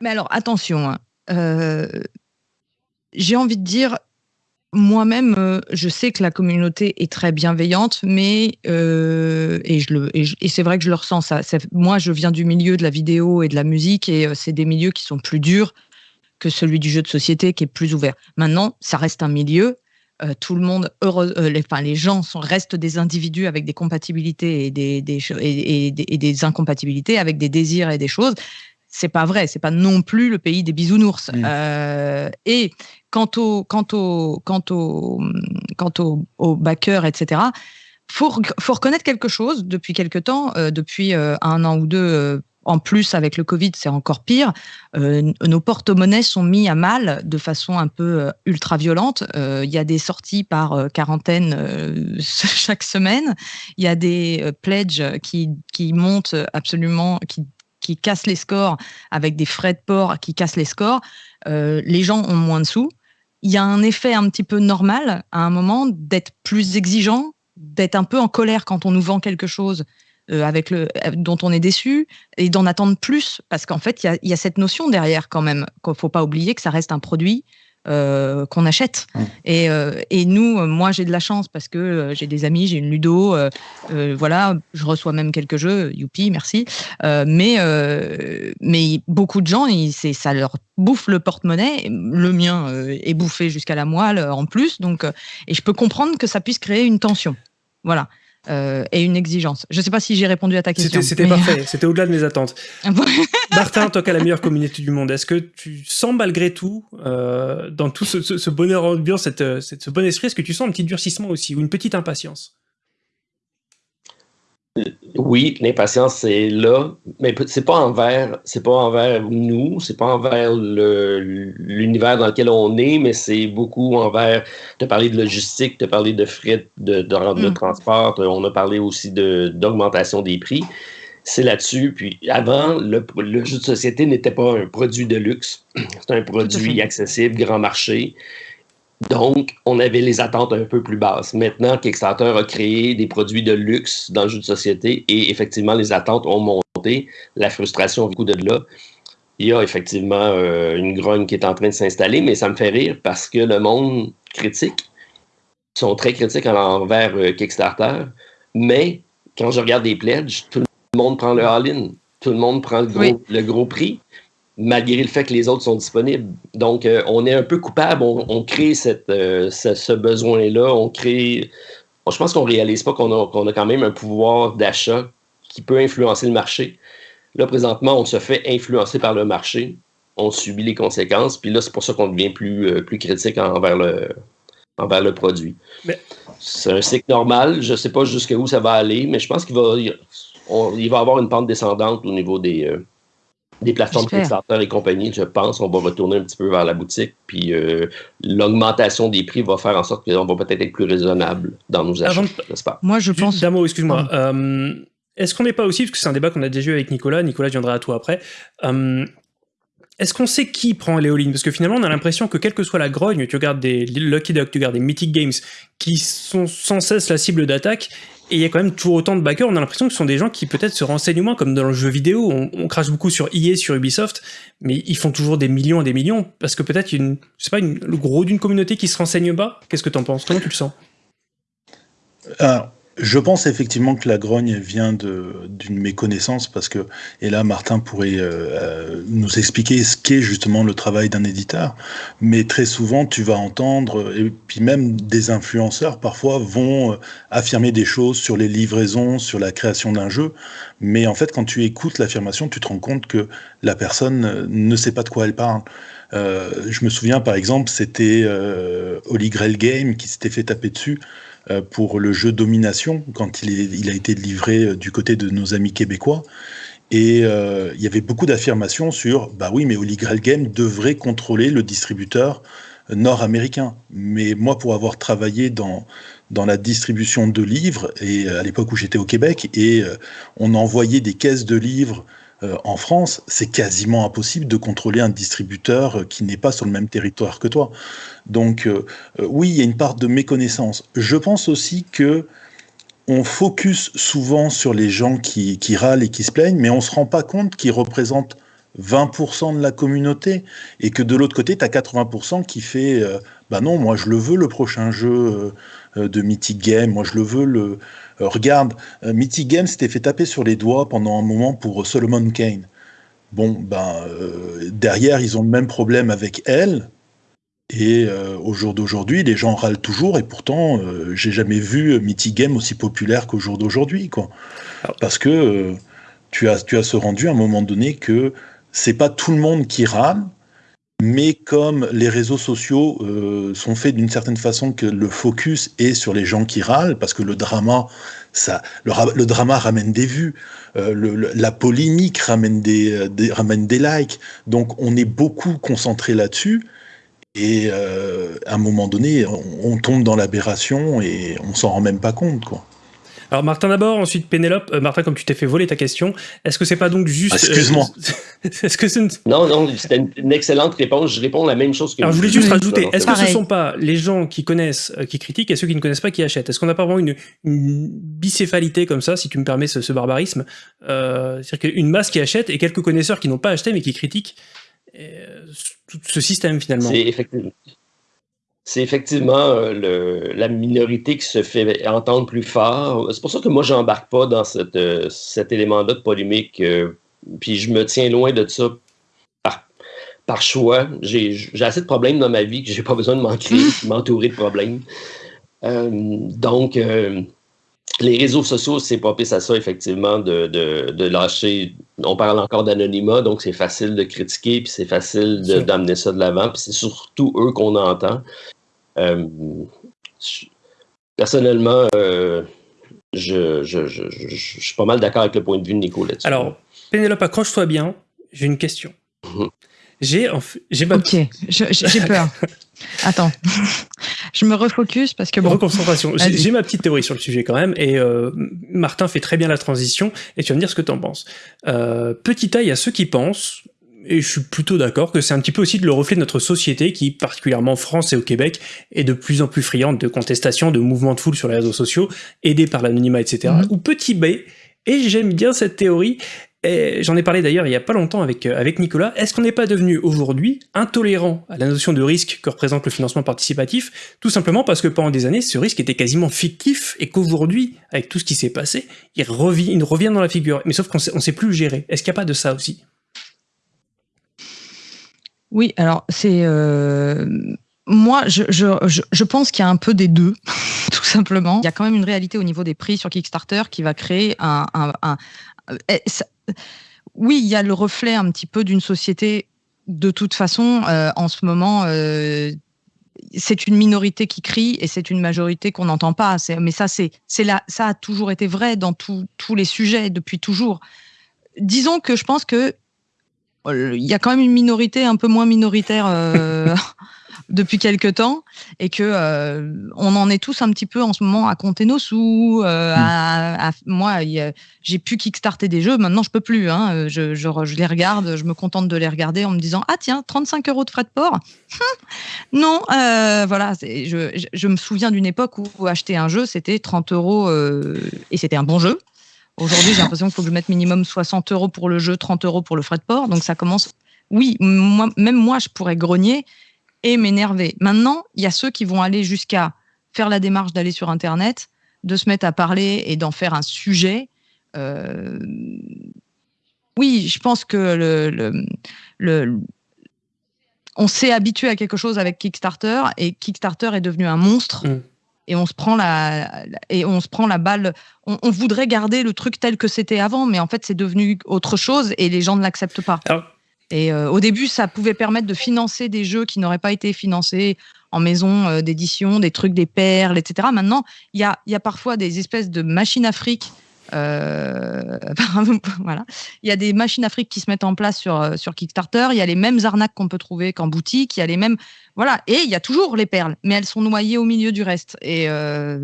Mais alors, attention, hein. j'ai envie de dire, moi-même, euh, je sais que la communauté est très bienveillante, mais euh, et je le et, c'est vrai que je le ressens. Ça, moi, je viens du milieu de la vidéo et de la musique, et euh, c'est des milieux qui sont plus durs que celui du jeu de société, qui est plus ouvert. Maintenant, ça reste un milieu. tout le monde, heureux, les, enfin, les gens sont, restent des individus avec des compatibilités et des, des et, et des incompatibilités, avec des désirs et des choses c'est pas vrai, c'est pas non plus le pays des bisounours. Euh, et quant au, quant au, quant au, quant au, au backer, etc. Faut, faut reconnaître quelque chose depuis quelque temps, euh, depuis euh, un an ou deux. En plus, avec le Covid, c'est encore pire. nos porte-monnaies sont mis à mal de façon un peu ultra violente. Il y a des sorties par quarantaine [LAUGHS] chaque semaine. Il y a des pledges qui, qui montent absolument, qui qui cassent les scores, avec des frais de port qui cassent les scores, euh, les gens ont moins de sous. Il y a un effet un petit peu normal à un moment d'être plus exigeant, d'être un peu en colère quand on nous vend quelque chose euh, avec le, dont on est déçu et d'en attendre plus parce qu'en fait, il y, y a, cette notion derrière quand même qu'il ne faut pas oublier que ça reste un produit euh, qu'on achète. Et, euh, et, nous, euh, moi, j'ai de la chance parce que j'ai des amis, j'ai une ludo, voilà, je reçois même quelques jeux, youpi, merci. mais, mais beaucoup de gens, ça leur bouffe le porte-monnaie. Le mien est bouffé jusqu'à la moelle en plus, donc, et je peux comprendre que ça puisse créer une tension. Voilà. Euh, et une exigence. Je ne sais pas si j'ai répondu à ta question. C'était parfait, c'était au-delà de mes attentes. [LAUGHS] Martin, toi qui as la meilleure communauté du monde, est-ce que tu sens malgré tout, euh, dans tout ce, bonheur ambiance, cette, ce bon esprit, est-ce que tu sens un petit durcissement aussi ou une petite impatience? Oui, l'impatience c'est là, mais c'est pas envers, c'est pas envers nous, c'est pas envers l'univers dans lequel on est, mais c'est beaucoup envers. Tu as parlé de logistique, tu as parlé de frais de, de, mm. transport, on a parlé aussi d'augmentation des prix. C'est là-dessus. Puis avant, le, le, jeu de société n'était pas un produit de luxe, [CLEARS THROAT] c'est un produit accessible, grand marché. Donc, on avait les attentes un peu plus basses. Maintenant, Kickstarter a créé des produits de luxe dans le jeu de société et effectivement, les attentes ont monté. La frustration du coup de là. Il y a effectivement euh, une grogne qui est en train de s'installer, mais ça me fait rire parce que le monde critique sont très critiques envers euh, Kickstarter. Mais quand je regarde des pledges, tout le monde prend le all-in. Tout le monde prend le gros prix malgré le fait que les autres sont disponibles. Donc, euh, on est un peu coupable, on, crée cette, euh, ce, besoin-là, on crée... je pense qu'on ne réalise pas qu'on a, a, quand même un pouvoir d'achat qui peut influencer le marché. Là, présentement, on se fait influencer par le marché, on subit les conséquences, puis là, c'est pour ça qu'on devient plus, euh, plus critique envers le, envers le produit. C'est un cycle normal, je ne sais pas jusqu'où ça va aller, mais je pense qu'il va, il va avoir une pente descendante au niveau des des plateformes Kickstarter et compagnie, je pense, on va retourner un petit peu vers la boutique. Puis euh, l'augmentation des prix va faire en sorte qu'on va peut-être être plus raisonnable dans nos achats, j'espère. Moi, je pense. Damo, excuse-moi. Euh, est-ce qu'on n'est pas aussi, parce que c'est un débat qu'on a déjà eu avec Nicolas, Nicolas viendra à toi après, euh, est-ce qu'on sait qui prend les all Parce que finalement, on a l'impression que quelle que soit la grogne, tu regardes des Lucky Duck, tu regardes des Mythic Games, qui sont sans cesse la cible d'attaque, et il y a quand même toujours autant de backers, on a l'impression que ce sont des gens qui peut-être se renseignent moins, comme dans le jeu vidéo, on, crache beaucoup sur EA, sur Ubisoft, mais ils font toujours des millions et des millions, parce que peut-être une, je sais pas, le gros d'une communauté qui se renseigne pas. Qu'est-ce que tu en penses? Comment tu le sens? Je pense effectivement que la grogne vient d'une méconnaissance parce que, et là Martin pourrait euh, euh, nous expliquer ce qu'est justement le travail d'un éditeur, mais très souvent tu vas entendre, et puis même des influenceurs parfois vont euh, affirmer des choses sur les livraisons, sur la création d'un jeu, mais en fait quand tu écoutes l'affirmation, tu te rends compte que la personne ne sait pas de quoi elle parle. je me souviens par exemple, c'était Holy Grail Game qui s'était fait taper dessus. euh, pour le jeu Domination, quand il, a été livré euh, du côté de nos amis québécois. Et euh, il y avait beaucoup d'affirmations sur, bah oui, mais Holy Grail Game devrait contrôler le distributeur nord-américain. Mais moi, pour avoir travaillé dans, dans la distribution de livres, et à l'époque où j'étais au Québec, et on envoyait des caisses de livres euh, en France, c'est quasiment impossible de contrôler un distributeur qui n'est pas sur le même territoire que toi. Donc euh, euh, oui, il y a une part de méconnaissance. Je pense aussi que on focus souvent sur les gens qui, râlent et qui se plaignent, mais on ne se rend pas compte qu'ils représentent 20% de la communauté et que de l'autre côté, tu as 80% qui fait bah non, moi je le veux le prochain jeu de Mythic Game, moi je le veux le, euh, regarde, euh, Mythic Games s'était fait taper sur les doigts pendant un moment pour Solomon Kane. Bon, ben, euh, derrière, ils ont le même problème avec elle. Et au jour d'aujourd'hui, les gens râlent toujours, et pourtant, j'ai jamais vu Mythic Game aussi populaire qu'au jour d'aujourd'hui, quoi. Parce que tu as, tu as ce rendu à un moment donné que c'est pas tout le monde qui râle, mais comme les réseaux sociaux euh, sont faits d'une certaine façon que le focus est sur les gens qui râlent, parce que le drama, ramène des vues, euh, la polémique ramène des, ramène des likes, donc on est beaucoup concentré là-dessus. Et euh, à un moment donné, on, on tombe dans l'aberration et on s'en rend même pas compte, quoi. Alors Martin d'abord, ensuite Pénélope. Euh, Martin, comme tu t'es fait voler ta question, est-ce que c'est pas donc juste... Excuse-moi. Euh, [LAUGHS] est-ce que c'est Non, non, c'était une, excellente réponse. Je réponds la même chose que... Alors je voulais juste rajouter, est-ce que ce ne sont pas les gens qui connaissent, euh, qui critiquent, et ceux qui ne connaissent pas qui achètent? Est-ce qu'on n'a pas vraiment une, bicéphalité comme ça, si tu me permets ce, barbarisme? C'est-à-dire qu'une masse qui achète et quelques connaisseurs qui n'ont pas acheté mais qui critiquent tout ce système finalement. C'est effectivement c'est effectivement euh, la minorité qui se fait entendre plus fort. C'est pour ça que moi, j'embarque pas dans euh, cet élément-là de polémique. Euh, puis je me tiens loin de ça par, choix. J'ai assez de problèmes dans ma vie que j'ai pas besoin de m'en créer, m'entourer de problèmes. donc, les réseaux sociaux, c'est pas pire à ça, effectivement, de, lâcher. On parle encore d'anonymat, donc c'est facile de critiquer, puis c'est facile d'amener ça de l'avant, puis c'est surtout eux qu'on entend. Euh, personnellement, euh, je, je, je, je, suis pas mal d'accord avec le point de vue de Nico là-dessus. Alors, Pénélope, accroche-toi bien. J'ai une question. [LAUGHS] J'ai j'ai ma... Ok, j'ai peur. [LAUGHS] Attends, [LAUGHS] je me refocus parce que bon. Reconcentration. J'ai ma petite théorie sur le sujet quand même, et euh, Martin fait très bien la transition, et tu vas me dire ce que tu en penses. Euh, petit A, il y a ceux qui pensent, et je suis plutôt d'accord, que c'est un petit peu aussi le reflet de notre société qui, particulièrement en France et au Québec, est de plus en plus friande de contestations, de mouvements de foule sur les réseaux sociaux, aidés par l'anonymat, etc. Mhm. Ou petit B, et j'aime bien cette théorie, J'en ai parlé d'ailleurs il y a pas longtemps avec, euh, avec Nicolas. Est-ce qu'on n'est pas devenu aujourd'hui intolérant à la notion de risque que représente le financement participatif, tout simplement parce que pendant des années, ce risque était quasiment fictif et qu'aujourd'hui, avec tout ce qui s'est passé, il revient, il revient dans la figure. Mais sauf qu'on ne sait plus le gérer. Est-ce qu'il n'y a pas de ça aussi? Oui, alors c'est... Euh, moi, je, je, je, pense qu'il y a un peu des deux, [LAUGHS] tout simplement. Il y a quand même une réalité au niveau des prix sur Kickstarter qui va créer un, eh, oui, il y a le reflet un petit peu d'une société. De toute façon, euh, en ce moment, euh, c'est une minorité qui crie et c'est une majorité qu'on n'entend pas. Mais ça, c'est, là, ça a toujours été vrai dans tous les sujets depuis toujours. Disons que je pense que il y a quand même une minorité un peu moins minoritaire [LAUGHS] depuis quelques temps et que euh, on en est tous un petit peu en ce moment à compter nos sous. Euh, à, moi, j'ai pu kickstarter des jeux, maintenant je peux plus. Hein. Je, je, je, les regarde, je me contente de les regarder en me disant ah tiens 35 euros de frais de port. [LAUGHS] non, euh, voilà. Je, je, me souviens d'une époque où acheter un jeu c'était 30 euros et c'était un bon jeu. Aujourd'hui, j'ai l'impression qu'il faut que je mette minimum 60 euros pour le jeu, 30 euros pour le frais de port. Donc ça commence. Oui, même moi, je pourrais grogner et m'énerver. Maintenant, il y a ceux qui vont aller jusqu'à faire la démarche d'aller sur Internet, de se mettre à parler et d'en faire un sujet. Euh, oui, je pense que on s'est habitué à quelque chose avec Kickstarter et Kickstarter est devenu un monstre. Mm. Et on se prend la et on se prend la balle. On, voudrait garder le truc tel que c'était avant, mais en fait c'est devenu autre chose et les gens ne l'acceptent pas. Et euh, au début, ça pouvait permettre de financer des jeux qui n'auraient pas été financés en maison euh, d'édition, des trucs, des perles, etc. Maintenant, il y a, y a parfois des espèces de machines à fric euh, [LAUGHS] voilà. Il y a des machines fric qui se mettent en place sur, euh, sur Kickstarter. Il y a les mêmes arnaques qu'on peut trouver qu'en boutique. Il y a les mêmes. Voilà. Et il y a toujours les perles, mais elles sont noyées au milieu du reste. Et, euh,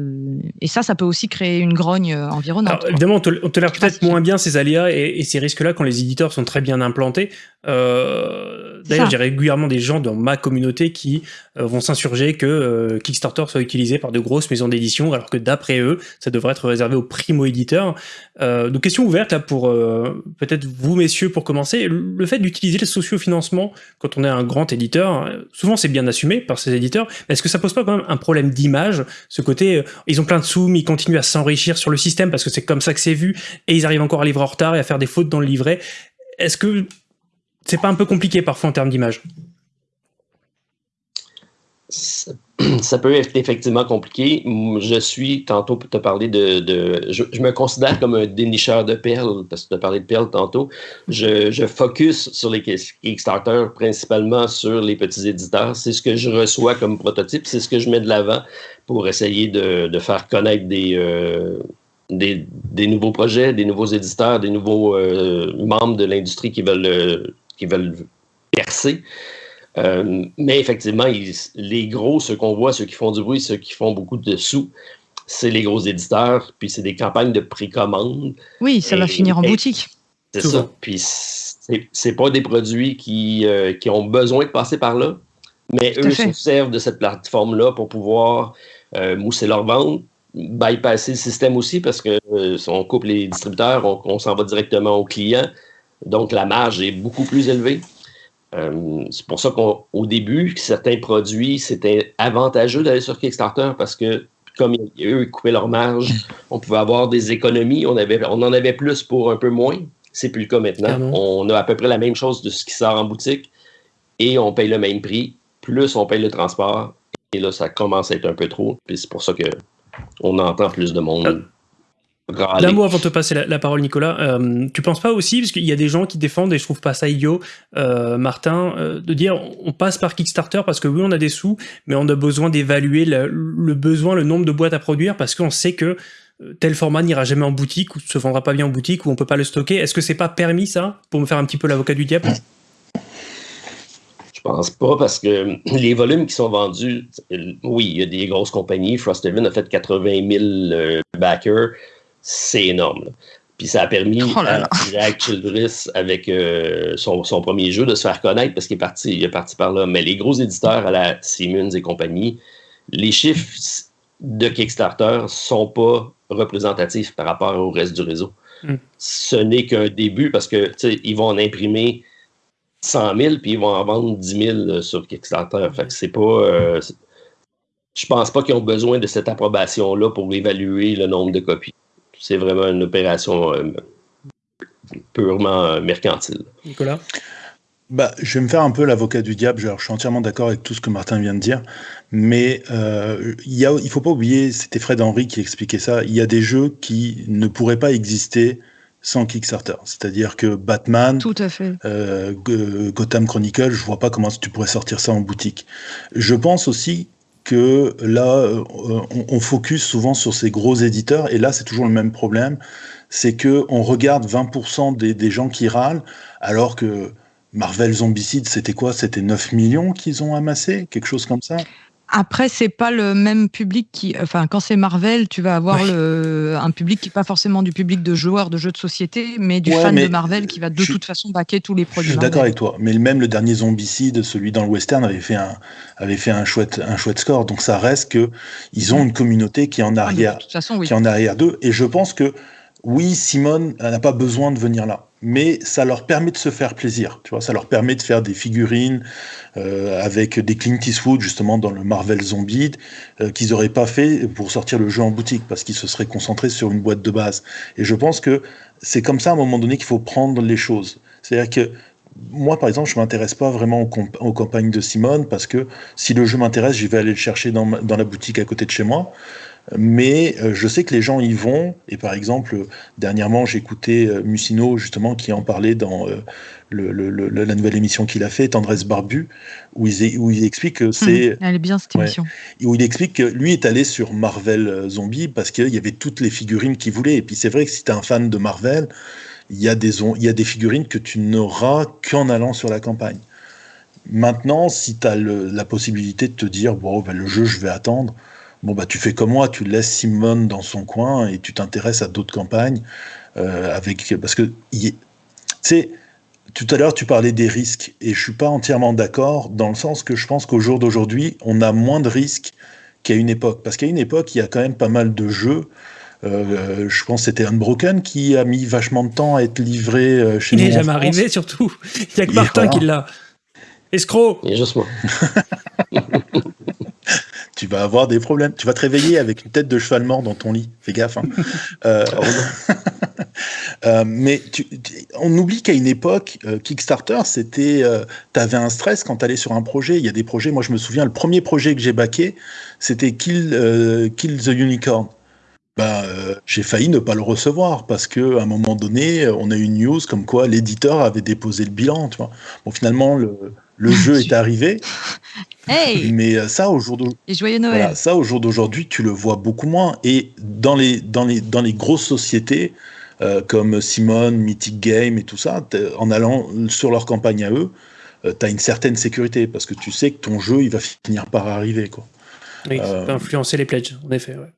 et ça, ça peut aussi créer une grogne environnante. évidemment, on tolère peut-être moins bien ces aléas et, ces risques-là quand les éditeurs sont très bien implantés. D'ailleurs, j'ai régulièrement des gens dans ma communauté qui vont s'insurger que Kickstarter soit utilisé par de grosses maisons d'édition, alors que d'après eux, ça devrait être réservé aux primo-éditeurs. Euh, donc question ouverte là pour euh, peut-être vous messieurs pour commencer. Le fait d'utiliser le sociofinancement quand on est un grand éditeur, souvent c'est bien assumé par ces éditeurs, est-ce que ça pose pas quand même un problème d'image Ce côté, euh, ils ont plein de sous, mais ils continuent à s'enrichir sur le système parce que c'est comme ça que c'est vu, et ils arrivent encore à livrer en retard et à faire des fautes dans le livret. Est-ce que c'est pas un peu compliqué parfois en termes d'image? [CLEARS THROAT] peut être effectivement compliqué. Je suis, tantôt, pour te parler de. je, me considère comme un dénicheur de perles, parce que tu as parlé de perles tantôt. Je, focus sur les Kickstarter, principalement sur les petits éditeurs. C'est ce que je reçois comme prototype, c'est ce que je mets de l'avant pour essayer de, faire connaître des, euh, des, nouveaux projets, des nouveaux éditeurs, des nouveaux euh, membres de l'industrie qui veulent, euh, qui veulent percer. Euh, mais effectivement, les gros, ceux qu'on voit, ceux qui font du bruit, ceux qui font beaucoup de sous, c'est les gros éditeurs, puis c'est des campagnes de précommande. Oui, ça va finir en boutique. C'est ça. Puis c'est pas des produits qui, euh, qui, ont besoin de passer par là, mais eux se servent de cette plateforme-là pour pouvoir euh, mousser leur vente, bypasser le système aussi, parce que si on coupe les distributeurs, on, on s'en va directement au client. Donc la marge est beaucoup plus élevée. Euh, c'est pour ça qu'au début, certains produits, c'était avantageux d'aller sur Kickstarter parce que comme eux, ils coupaient leur marge, [LAUGHS] on pouvait avoir des économies, on, avait, on en avait plus pour un peu moins. C'est plus le cas maintenant. On a à peu près la même chose de ce qui sort en boutique et on paye le même prix, plus on paye le transport. Et là, ça commence à être un peu trop. Puis c'est pour ça qu'on entend plus de monde. D'un mot avant de te passer la, parole, Nicolas, euh, tu penses pas aussi, parce qu'il y a des gens qui défendent, et je trouve pas ça idiot, euh, Martin, euh, de dire on passe par Kickstarter parce que oui, on a des sous, mais on a besoin d'évaluer le, besoin, le nombre de boîtes à produire, parce qu'on sait que tel format n'ira jamais en boutique ou se vendra pas bien en boutique ou on peut pas le stocker. Est-ce que c'est pas permis ça pour me faire un petit peu l'avocat du diable? Je pense pas parce que [CLEARS THROAT] les volumes qui sont vendus, oui, il y a des grosses compagnies. Frosthaven a fait 80 000 backers, c'est énorme. Puis ça a permis oh à Jack Childress, avec euh, son, premier jeu, de se faire connaître parce qu'il est parti, il est parti par là. Mais les gros éditeurs à la Siemens et compagnie, les chiffres de Kickstarter sont pas représentatifs par rapport au reste du réseau. Hmm. Ce n'est qu'un début parce que ils vont en imprimer 100 000 puis ils vont en vendre 10 000 sur Kickstarter. Fait que c'est pas. Euh, je pense pas qu'ils ont besoin de cette approbation-là pour évaluer le nombre de copies c'est vraiment une opération euh, purement euh, mercantile. Nicolas? Bah, je vais me faire un peu l'avocat du diable. je suis entièrement d'accord avec tout ce que Martin vient de dire. Mais euh, il ne faut pas oublier, c'était Fred Henry qui expliquait ça, il y a des jeux qui ne pourraient pas exister sans Kickstarter. C'est-à-dire que Batman, Tout à fait. Gotham Chronicle, je vois pas comment tu pourrais sortir ça en boutique. Je pense aussi que là, euh, on, focus souvent sur ces gros éditeurs, et là, c'est toujours le même problème, c'est que on regarde 20% des, des, gens qui râlent, alors que Marvel Zombicide, c'était quoi? C'était 9 millions qu'ils ont amassé, quelque chose comme ça? Après, c'est pas le même public qui. Enfin, quand c'est Marvel, tu vas avoir le, un public qui n'est pas forcément du public de joueurs de jeux de société, mais du fan de Marvel qui va de toute façon baquer tous les produits. Je suis d'accord avec toi, mais même le dernier Zombicide, celui dans le western, avait fait un, avait fait un chouette, un chouette score. Donc ça reste que ils ont une communauté qui est en ah, arrière, qui est en arrière d'eux. Et je pense que oui, Simone n'a pas besoin de venir là mais ça leur permet de se faire plaisir. Tu vois, ça leur permet de faire des figurines euh, avec des Clint Eastwood justement dans le Marvel Zombie euh, qu'ils n'auraient pas fait pour sortir le jeu en boutique parce qu'ils se seraient concentrés sur une boîte de base. Et je pense que c'est comme ça à un moment donné qu'il faut prendre les choses. C'est-à-dire que moi, par exemple, je m'intéresse pas vraiment aux, campagnes de Simone parce que si le jeu m'intéresse, je vais aller le chercher dans la boutique à côté de chez moi mais euh, je sais que les gens y vont. Et par exemple, dernièrement, écouté euh, Mussino, justement, qui en parlait dans euh, le, la nouvelle émission qu'il a fait, Tendresse Barbu, où il, où il explique que c'est. Mmh, elle est bien cette émission. Où il explique que lui est allé sur Marvel Zombie parce qu'il y avait toutes les figurines qu'il voulait. Et puis c'est vrai que si tu es un fan de Marvel, il y, a des, il y a des figurines que tu n'auras qu'en allant sur la campagne. Maintenant, si tu as la possibilité de te dire, bon, ben, le jeu, je vais attendre Bon, bah, tu fais comme moi, tu laisses Simone dans son coin et tu t'intéresses à d'autres campagnes. Euh, avec, parce que, tu sais, tout à l'heure, tu parlais des risques et je suis pas entièrement d'accord dans le sens que je pense qu'au jour d'aujourd'hui, on a moins de risques qu'à une époque. Parce qu'à une époque, il y a quand même pas mal de jeux. Euh, je pense que c'était Unbroken qui a mis vachement de temps à être livré euh, chez nous. Il n'est jamais arrivé, surtout. [LAUGHS] Il n'y a que Martin qui l'a. Escroc Il y a juste moi. [LAUGHS] tu vas avoir des problèmes. Tu vas te réveiller avec une tête de cheval mort dans ton lit. Fais gaffe. Hein. [LAUGHS] Euh, [LAUGHS] euh, mais on oublie qu'à une époque, euh, Kickstarter, c'était, tu avais un stress quand tu allais sur un projet. Il y a des projets, moi je me souviens, le premier projet que j'ai baqué, c'était Kill, Kill the Unicorn. Ben, j'ai failli ne pas le recevoir parce que à un moment donné, on a eu une news comme quoi l'éditeur avait déposé le bilan. Tu vois. Bon, finalement, le, le jeu est [LAUGHS] arrivé. Mais euh, ça, au jour d'aujourd'hui, tu le vois beaucoup moins. Et dans les, dans les, dans les grosses sociétés, euh, comme Simone, Mythic Game et tout ça, en allant sur leur campagne à eux, euh, tu as une certaine sécurité parce que tu sais que ton jeu, il va finir par arriver. Quoi. Oui, ça peut influencer les pledges, en effet. Ouais.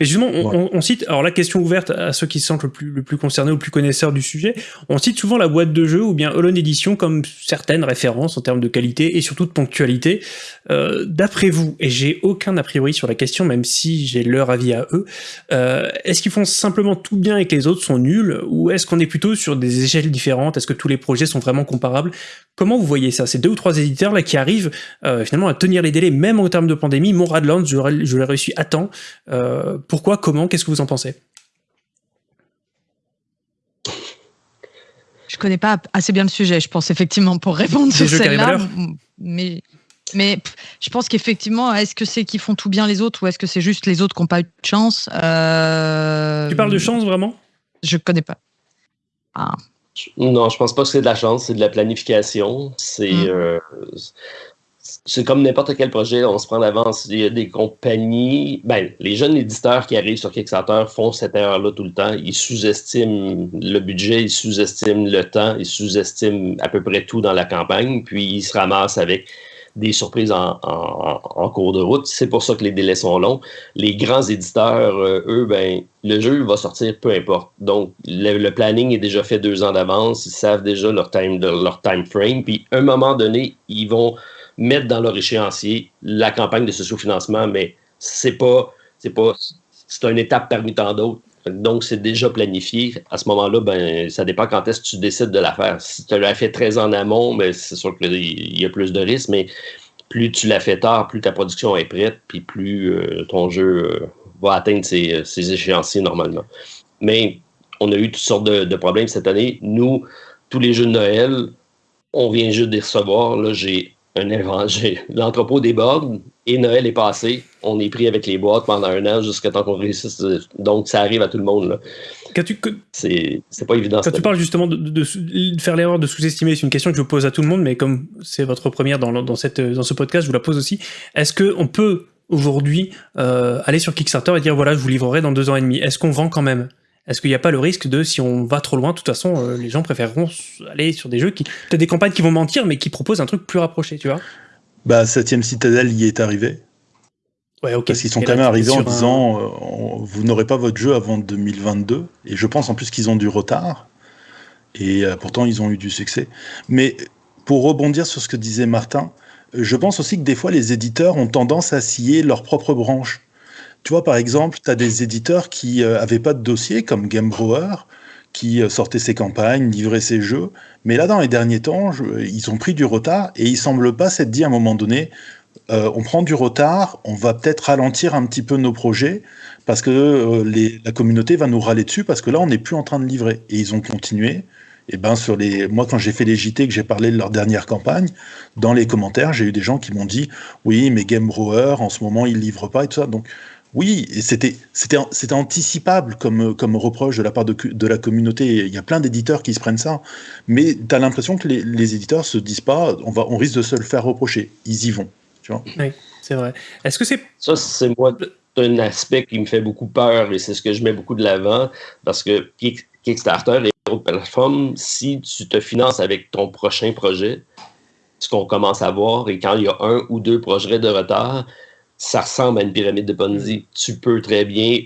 Mais justement, on, cite, alors la question ouverte à ceux qui se sentent le plus, le plus concernés ou le plus connaisseurs du sujet, on cite souvent la boîte de jeu ou bien Holon Edition comme certaines références en termes de qualité et surtout de ponctualité. Euh, D'après vous, et j'ai aucun a priori sur la question, même si j'ai leur avis à eux, euh, est-ce qu'ils font simplement tout bien et que les autres sont nuls ou est-ce qu'on est plutôt sur des échelles différentes? Est-ce que tous les projets sont vraiment comparables? Comment vous voyez ça? Ces deux ou trois éditeurs là qui arrivent euh, finalement à tenir les délais, même en termes de pandémie. Mon Radlands, je l'ai réussi à temps. Euh, pourquoi Comment Qu'est-ce que vous en pensez Je connais pas assez bien le sujet, je pense effectivement pour répondre sur celle-là, mais mais je pense qu'effectivement, est-ce que c'est qu'ils font tout bien les autres ou est-ce que c'est juste les autres qui n'ont pas eu de chance euh, Tu parles de chance vraiment? Je connais pas. Ah. Non, je pense pas que c'est de la chance, c'est de la planification. C'est mm. euh, c'est comme n'importe quel projet, on se prend d'avance. Il y a des compagnies, ben, les jeunes éditeurs qui arrivent sur Kickstarter font cette erreur-là tout le temps. Ils sous-estiment le budget, ils sous-estiment le temps, ils sous-estiment à peu près tout dans la campagne, puis ils se ramassent avec des surprises en, cours de route. C'est pour ça que les délais sont longs. Les grands éditeurs, euh, eux, ben, le jeu va sortir peu importe. Donc, le, planning est déjà fait deux ans d'avance. Ils savent déjà leur time, leur time frame. Puis, à un moment donné, ils vont mettre dans leur échéancier la campagne de ce sous-financement, mais c'est pas, c'est pas, c'est une étape parmi tant d'autres. Donc, c'est déjà planifié. À ce moment-là, ben, ça dépend quand est-ce que tu décides de la faire. Si tu l'as fait très en amont, ben, c'est sûr qu'il y a plus de risques, mais plus tu l'as fait tard, plus ta production est prête, puis plus euh, ton jeu euh, va atteindre ses, échéanciers normalement. Mais on a eu toutes sortes de, de, problèmes cette année. Nous, tous les jeux de Noël, on vient juste de les recevoir. Là, j'ai un L'entrepôt déborde et Noël est passé. On est pris avec les boîtes pendant un an jusqu'à temps qu'on réussisse. Donc, ça arrive à tout le monde. C'est pas évident. Quand tu parles justement de, faire l'erreur de sous-estimer, c'est une question que je pose à tout le monde, mais comme c'est votre première dans, dans, cette, dans ce podcast, je vous la pose aussi. Est-ce qu'on peut aujourd'hui euh, aller sur Kickstarter et dire voilà, je vous livrerai dans deux ans et demi? Est-ce qu'on vend quand même? Est-ce qu'il n'y a pas le risque de, si on va trop loin, de toute façon, euh, les gens préféreront aller sur des jeux qui. Peut-être des campagnes qui vont mentir, mais qui proposent un truc plus rapproché, tu vois? Bah, 7ème Citadel y est arrivé. Ouais, ok. Parce qu'ils sont quand même arrivés en disant euh, vous n'aurez pas votre jeu avant 2022. Et je pense en plus qu'ils ont du retard. Et euh, pourtant, ils ont eu du succès. Mais pour rebondir sur ce que disait Martin, je pense aussi que des fois, les éditeurs ont tendance à scier leur propre branche. Tu vois, par exemple, tu as des éditeurs qui n'avaient euh, pas de dossier, comme Game Brewer, qui euh, sortaient ses campagnes, livraient ses jeux. Mais là, dans les derniers temps, ils ont pris du retard et ils semblent pas s'être dit à un moment donné, euh, on prend du retard, on va peut-être ralentir un petit peu nos projets parce que la communauté va nous râler dessus parce que là, on n'est plus en train de livrer. Et ils ont continué. Et ben sur les, moi quand j'ai fait les JT que j'ai parlé de leur dernière campagne, dans les commentaires j'ai eu des gens qui m'ont dit oui mais Game Brewer en ce moment il livre pas et tout ça. Donc oui, c'était c'était anticipable comme comme reproche de la part de, de la communauté. Il y a plein d'éditeurs qui se prennent ça, mais tu as l'impression que les, les, éditeurs se disent pas, on va on risque de se le faire reprocher. Ils y vont, tu vois. Oui, c'est vrai. Est-ce que c'est ça c'est moi un aspect qui me fait beaucoup peur et c'est ce que je mets beaucoup de l'avant parce que Kickstarter et autres plateformes, si tu te finances avec ton prochain projet, ce qu'on commence à voir et quand il y a un ou deux projets de retard, ça ressemble à une pyramide de Ponzi. Tu peux très bien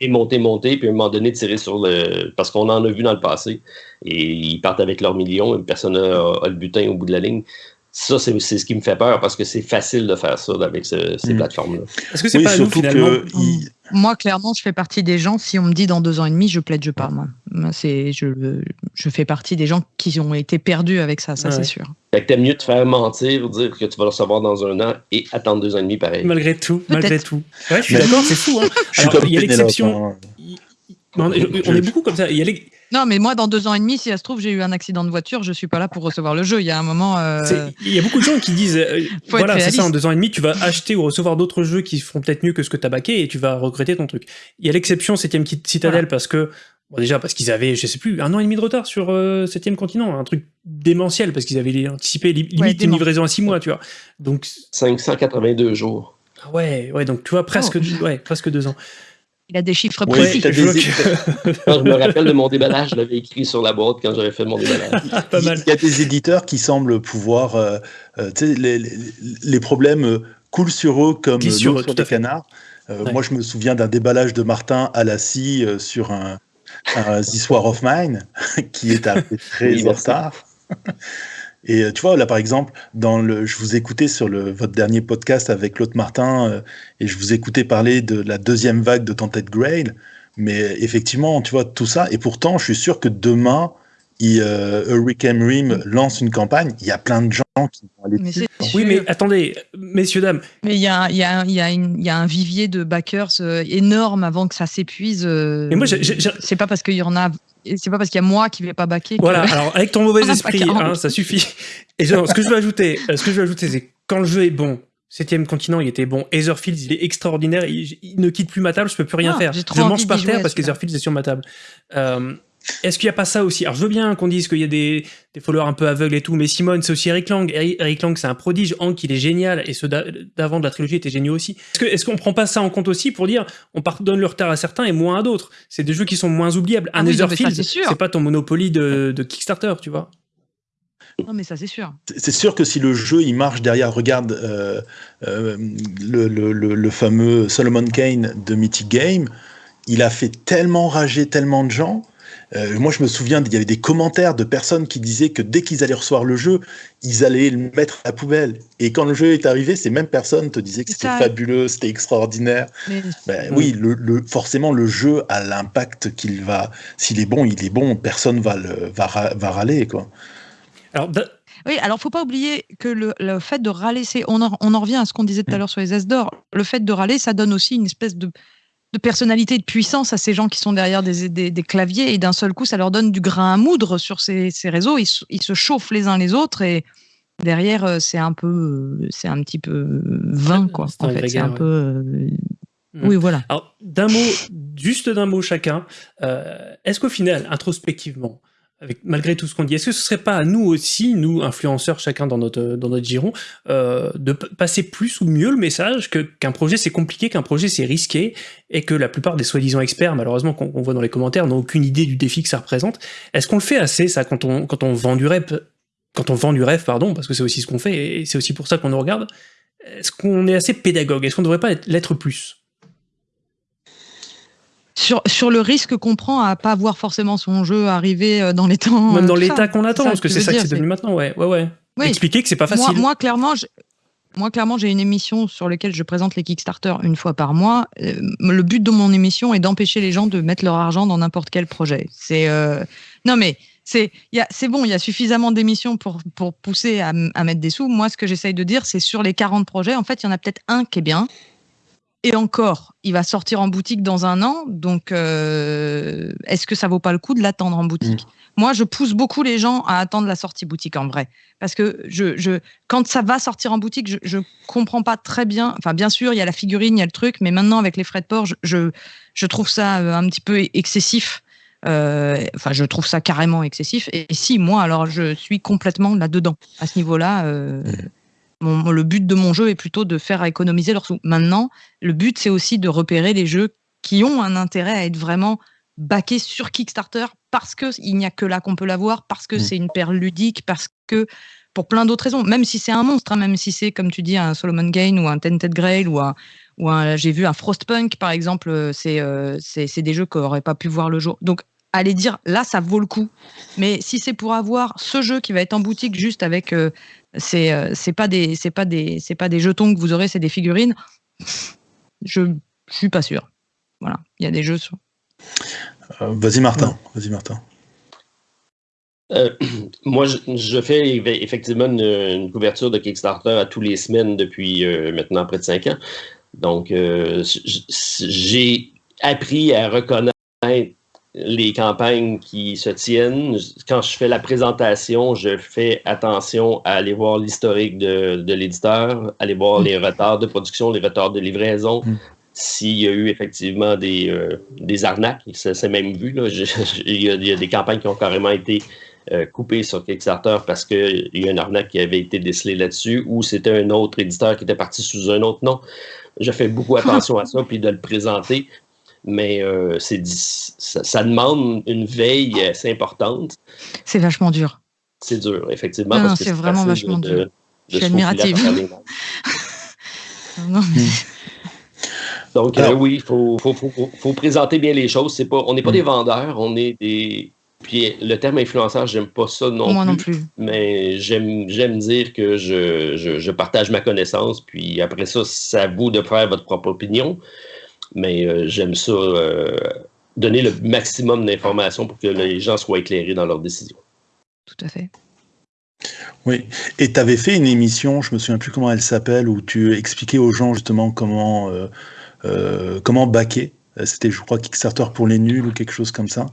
et monter, monter, puis à un moment donné tirer sur le. Parce qu'on en a vu dans le passé. Et ils partent avec leurs millions, et personne n'a le butin au bout de la ligne. Ça, c'est ce qui me fait peur parce que c'est facile de faire ça avec ces mm. plateformes-là. Est-ce que c'est pas nous, finalement Moi, clairement, je fais partie des gens. Si on me dit dans deux ans et demi, je plaide, je pars. Moi. C'est, je, je fais partie des gens qui ont été perdus avec ça, ça c'est sûr. Fait que t'aimes mieux te faire mentir, dire que tu vas le recevoir dans un an et attendre deux ans et demi pareil. Malgré tout, malgré tout. Ouais, je suis d'accord, c'est fou. Hein. Alors, il y a l'exception. Hein. On est beaucoup comme ça. Il y a les... Non, mais moi, dans deux ans et demi, si ça se trouve, j'ai eu un accident de voiture, je suis pas là pour recevoir le jeu. Il y a un moment. Euh, il y a beaucoup de gens qui disent euh, [LAUGHS] voilà, c'est ça, en deux ans et demi, tu vas acheter ou recevoir d'autres jeux qui feront peut-être mieux que ce que tu as baqué et tu vas regretter ton truc. Il y a l'exception 7 Citadel parce que. Bon, déjà, parce qu'ils avaient, je sais plus, un an et demi de retard sur 7 euh, continent, un truc démentiel parce qu'ils avaient anticipé limite une livraison à 6 mois, tu vois. Donc 582 jours. Ah ouais, ouais, donc tu vois presque, oh. ouais, presque deux ans. Il a des chiffres précis. [LAUGHS] je me rappelle de mon déballage, je l'avais écrit sur la boîte quand j'avais fait mon déballage. Pas mal. Il y a des éditeurs qui semblent pouvoir. Euh, euh, les, les, problèmes euh, coulent sur eux comme sur, sur des canards. Moi, je me souviens d'un déballage de Martin à la scie sur un, un This War of Mine [LAUGHS] qui est arrivé [LAUGHS] très en retard. Et euh, tu vois, là, par exemple, dans le, je vous écoutais sur le, votre dernier podcast avec Claude Martin, euh, et je vous écoutais parler de la deuxième vague de Tented Grail. Mais effectivement, tu vois, tout ça, et pourtant, je suis sûr que demain, il, euh, Hurricane Rim lance une campagne, il y a plein de gens qui vont aller dessus. Oui, mais attendez, messieurs, dames. Mais il y a, y, a, y, a y a, un vivier de backers énorme avant que ça s'épuise. Et moi, c'est pas parce qu'il y en a c'est pas parce qu'il y a moi qui vais pas baquer. Voilà, alors avec ton mauvais [LAUGHS] esprit, hein, ça suffit. Et genre, ce que je veux ajouter, euh, ce que je veux ajouter, c'est quand le jeu est bon, Septième continent, il était bon. Etherfields, il est extraordinaire. Il, ne quitte plus ma table, je peux plus rien ah, faire. Je mange par terre parce qu'Etherfields est sur ma table. Euh, est-ce qu'il n'y a pas ça aussi? Alors, je veux bien qu'on dise qu'il y a des, followers un peu aveugles et tout, mais Simone, c'est aussi Eric Lang. Eric Lang, c'est un prodige. Hank, il est génial, et ceux d'avant de la trilogie étaient géniaux aussi. Est-ce qu'on est ne prend pas ça en compte aussi pour dire on pardonne le retard à certains et moins à d'autres? C'est des jeux qui sont moins oubliables. Un ah Netherfield, c'est pas ton Monopoly de, Kickstarter, tu vois. Non, mais ça, c'est sûr. C'est sûr que si le jeu, il marche derrière, regarde euh, euh, le, le, fameux Solomon Kane de Mythic Game, il a fait tellement rager tellement de gens euh, moi, je me souviens, il y avait des commentaires de personnes qui disaient que dès qu'ils allaient recevoir le jeu, ils allaient le mettre à la poubelle. Et quand le jeu est arrivé, ces mêmes personnes te disaient que c'était fabuleux, c'était extraordinaire. Ben, oui, le, forcément, le jeu a l'impact qu'il va. S'il est bon, il est bon. Personne va le va, râler, quoi. Alors, oui, alors faut pas oublier que le, fait de râler, c'est on, on, en revient à ce qu'on disait tout à mm. l'heure sur les S d'or. Le fait de râler, ça donne aussi une espèce de de personnalité et de puissance à ces gens qui sont derrière des, des, claviers et d'un seul coup ça leur donne du grain à moudre sur ces, ces réseaux. Ils, ils, se chauffent les uns les autres et derrière euh, c'est un peu euh, c'est un petit peu vain quoi en fait. c'est un peu euh, mm. oui voilà. Alors d'un mot juste d'un mot chacun est-ce qu'au final introspectivement malgré tout ce qu'on dit, est-ce que ce serait pas à nous aussi, nous influenceurs, chacun dans notre, dans notre giron, euh, de passer plus ou mieux le message qu'un projet c'est compliqué, qu'un projet c'est risqué, et que la plupart des soi-disant experts, malheureusement qu'on voit dans les commentaires, n'ont aucune idée du défi que ça représente. Est-ce qu'on le fait assez ça quand on, quand on vend du rêve, quand on vend du rêve, pardon, parce que c'est aussi ce qu'on fait, et c'est aussi pour ça qu'on nous regarde? Est-ce qu'on est assez pédagogue? Est-ce qu'on ne devrait pas l'être plus? Sur, sur le risque qu'on prend à pas voir forcément son jeu arriver euh, dans les temps. Même dans euh, l'état qu'on attend, parce que c'est ça que c'est devenu maintenant, ouais. ouais, ouais. Expliquer que c'est pas facile. Moi, clairement, moi, clairement, j'ai une émission sur laquelle je présente les Kickstarter une fois par mois. Euh, le but de mon émission est d'empêcher les gens de mettre leur argent dans n'importe quel projet. C'est non mais c'est c'est bon, il y a suffisamment d'émissions pour pour pousser à, à, mettre des sous. Moi, ce que j'essaye de dire, c'est sur les 40 projets, en fait, il y en a peut-être un qui est bien, et encore, il va sortir en boutique dans un an, donc euh, est-ce que ça vaut pas le coup de l'attendre en boutique? Mm. Moi, je pousse beaucoup les gens à attendre la sortie boutique en vrai, parce que je, je quand ça va sortir en boutique, je, je comprends pas très bien. Enfin, bien sûr, il y a la figurine, il y a le truc, mais maintenant avec les frais de port, je, je, trouve ça euh, un petit peu excessif. Euh, enfin, je trouve ça carrément excessif. Et, si moi, alors, je suis complètement là-dedans à ce niveau-là. Euh, le but de mon jeu est plutôt de faire économiser leurs sous. Maintenant, le but, c'est aussi de repérer les jeux qui ont un intérêt à être vraiment backés sur Kickstarter parce qu'il n'y a que là qu'on peut l'avoir, parce que mm. c'est une perle ludique, parce que pour plein d'autres raisons, même si c'est un monstre, hein, même si c'est, comme tu dis, un Solomon Gain ou un Tented Grail ou un, ou j'ai vu un Frostpunk par exemple, euh, euh, c'est c'est des jeux qui n'auraient pas pu voir le jour. Donc allez dire là ça vaut le coup. Mais si c'est pour avoir ce jeu qui va être en boutique juste avec euh, c'est euh, c'est pas des c'est pas des c'est pas des jetons que vous aurez, c'est des figurines. Je, je suis pas sûr. Voilà, il y a des jeux sur. Euh, vas-y Martin, vas-y Martin. [CLEARS THROAT] moi, je, fais effectivement une, couverture de Kickstarter à tous les semaines depuis maintenant près de cinq ans. Donc, j'ai appris à reconnaître les campagnes qui se tiennent. Quand je fais la présentation, je fais attention à aller voir l'historique de, de l'éditeur, aller voir mm. les retards de production, les retards de livraison, mm. s'il y a eu effectivement des, euh, des arnaques. C'est même vu. Là. il, y a, des campagnes qui ont carrément été euh, coupées sur Kickstarter parce qu'il y a une arnaque qui avait été décelée là-dessus ou c'était un autre éditeur qui était parti sous un autre nom. Je fais beaucoup [LAUGHS] attention à ça, puis de le présenter mais euh, c'est ça, demande une veille assez importante. C'est vachement dur. C'est dur, effectivement. c'est vraiment vachement dur. Je suis admirative. [LAUGHS] Donc, euh, oui, il faut, faut, faut, faut, présenter bien les choses. Pas, on n'est pas des mm. vendeurs, on est des. Puis le terme influenceur, j'aime pas ça non Moi plus. non plus. Mais j'aime dire que je, je, je, partage ma connaissance. Puis après ça, c'est à vous de faire votre propre opinion mais euh, j'aime ça, euh, donner le maximum d'informations pour que les gens soient éclairés dans leurs décisions. Tout à fait. Oui, et tu avais fait une émission, je me souviens plus comment elle s'appelle, où tu expliquais aux gens justement comment, euh, comment baquer. C'était, je crois, Kickstarter pour les nuls ou quelque chose comme ça.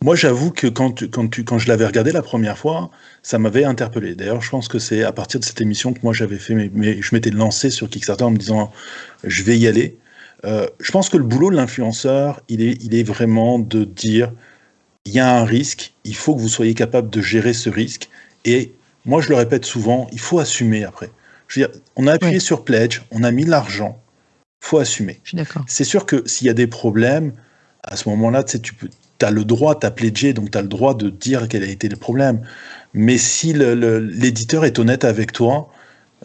Moi, j'avoue que quand, quand, tu, quand je l'avais regardé la première fois, ça m'avait interpellé. D'ailleurs, je pense que c'est à partir de cette émission que moi j'avais fait, mais, je m'étais lancé sur Kickstarter en me disant je vais y aller. Euh, je pense que le boulot de l'influenceur, il est, il est vraiment de dire il y a un risque, il faut que vous soyez capable de gérer ce risque. Et moi, je le répète souvent, il faut assumer après. Je veux dire, on a appuyé sur Pledge, on a mis l'argent, faut assumer. Je suis d'accord. C'est sûr que s'il y a des problèmes, à ce moment-là, tu sais, tu peux, as le droit, tu as pledgé, donc tu as le droit de dire quel a été le problème. Mais si l'éditeur est honnête avec toi,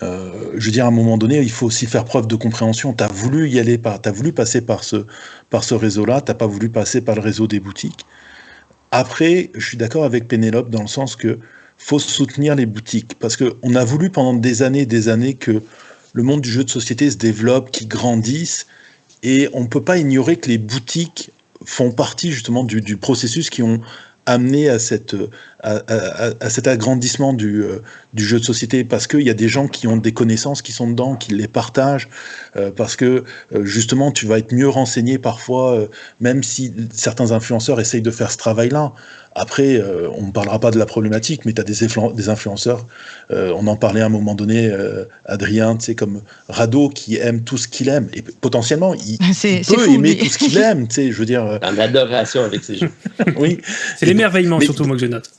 euh, je veux dire, à un moment donné, il faut aussi faire preuve de compréhension. Tu as voulu y aller, tu as voulu passer par ce, par ce réseau-là, tu pas voulu passer par le réseau des boutiques. Après, je suis d'accord avec Pénélope dans le sens que faut soutenir les boutiques parce qu'on a voulu pendant des années et des années que le monde du jeu de société se développe, qu'il grandisse, et on ne peut pas ignorer que les boutiques font partie justement du, processus qui ont amené à, cette, à, à, à cet agrandissement du, euh, du, jeu de société parce qu'il y a des gens qui ont des connaissances qui sont dedans, qui les partagent, euh, parce que euh, justement tu vas être mieux renseigné parfois, euh, même si certains influenceurs essayent de faire ce travail-là. Après, euh, on ne parlera pas de la problématique, mais tu as des, des influenceurs, euh, on en parlait à un moment donné, euh, Adrien, tu sais, comme Rado, qui aime tout ce qu'il aime. Et potentiellement, il, [LAUGHS] il peut fou, aimer tout ce qu'il aime, tu sais, je veux dire... euh, [LAUGHS] En adoration avec ces jeux. oui. C'est l'émerveillement surtout, moi, que je note.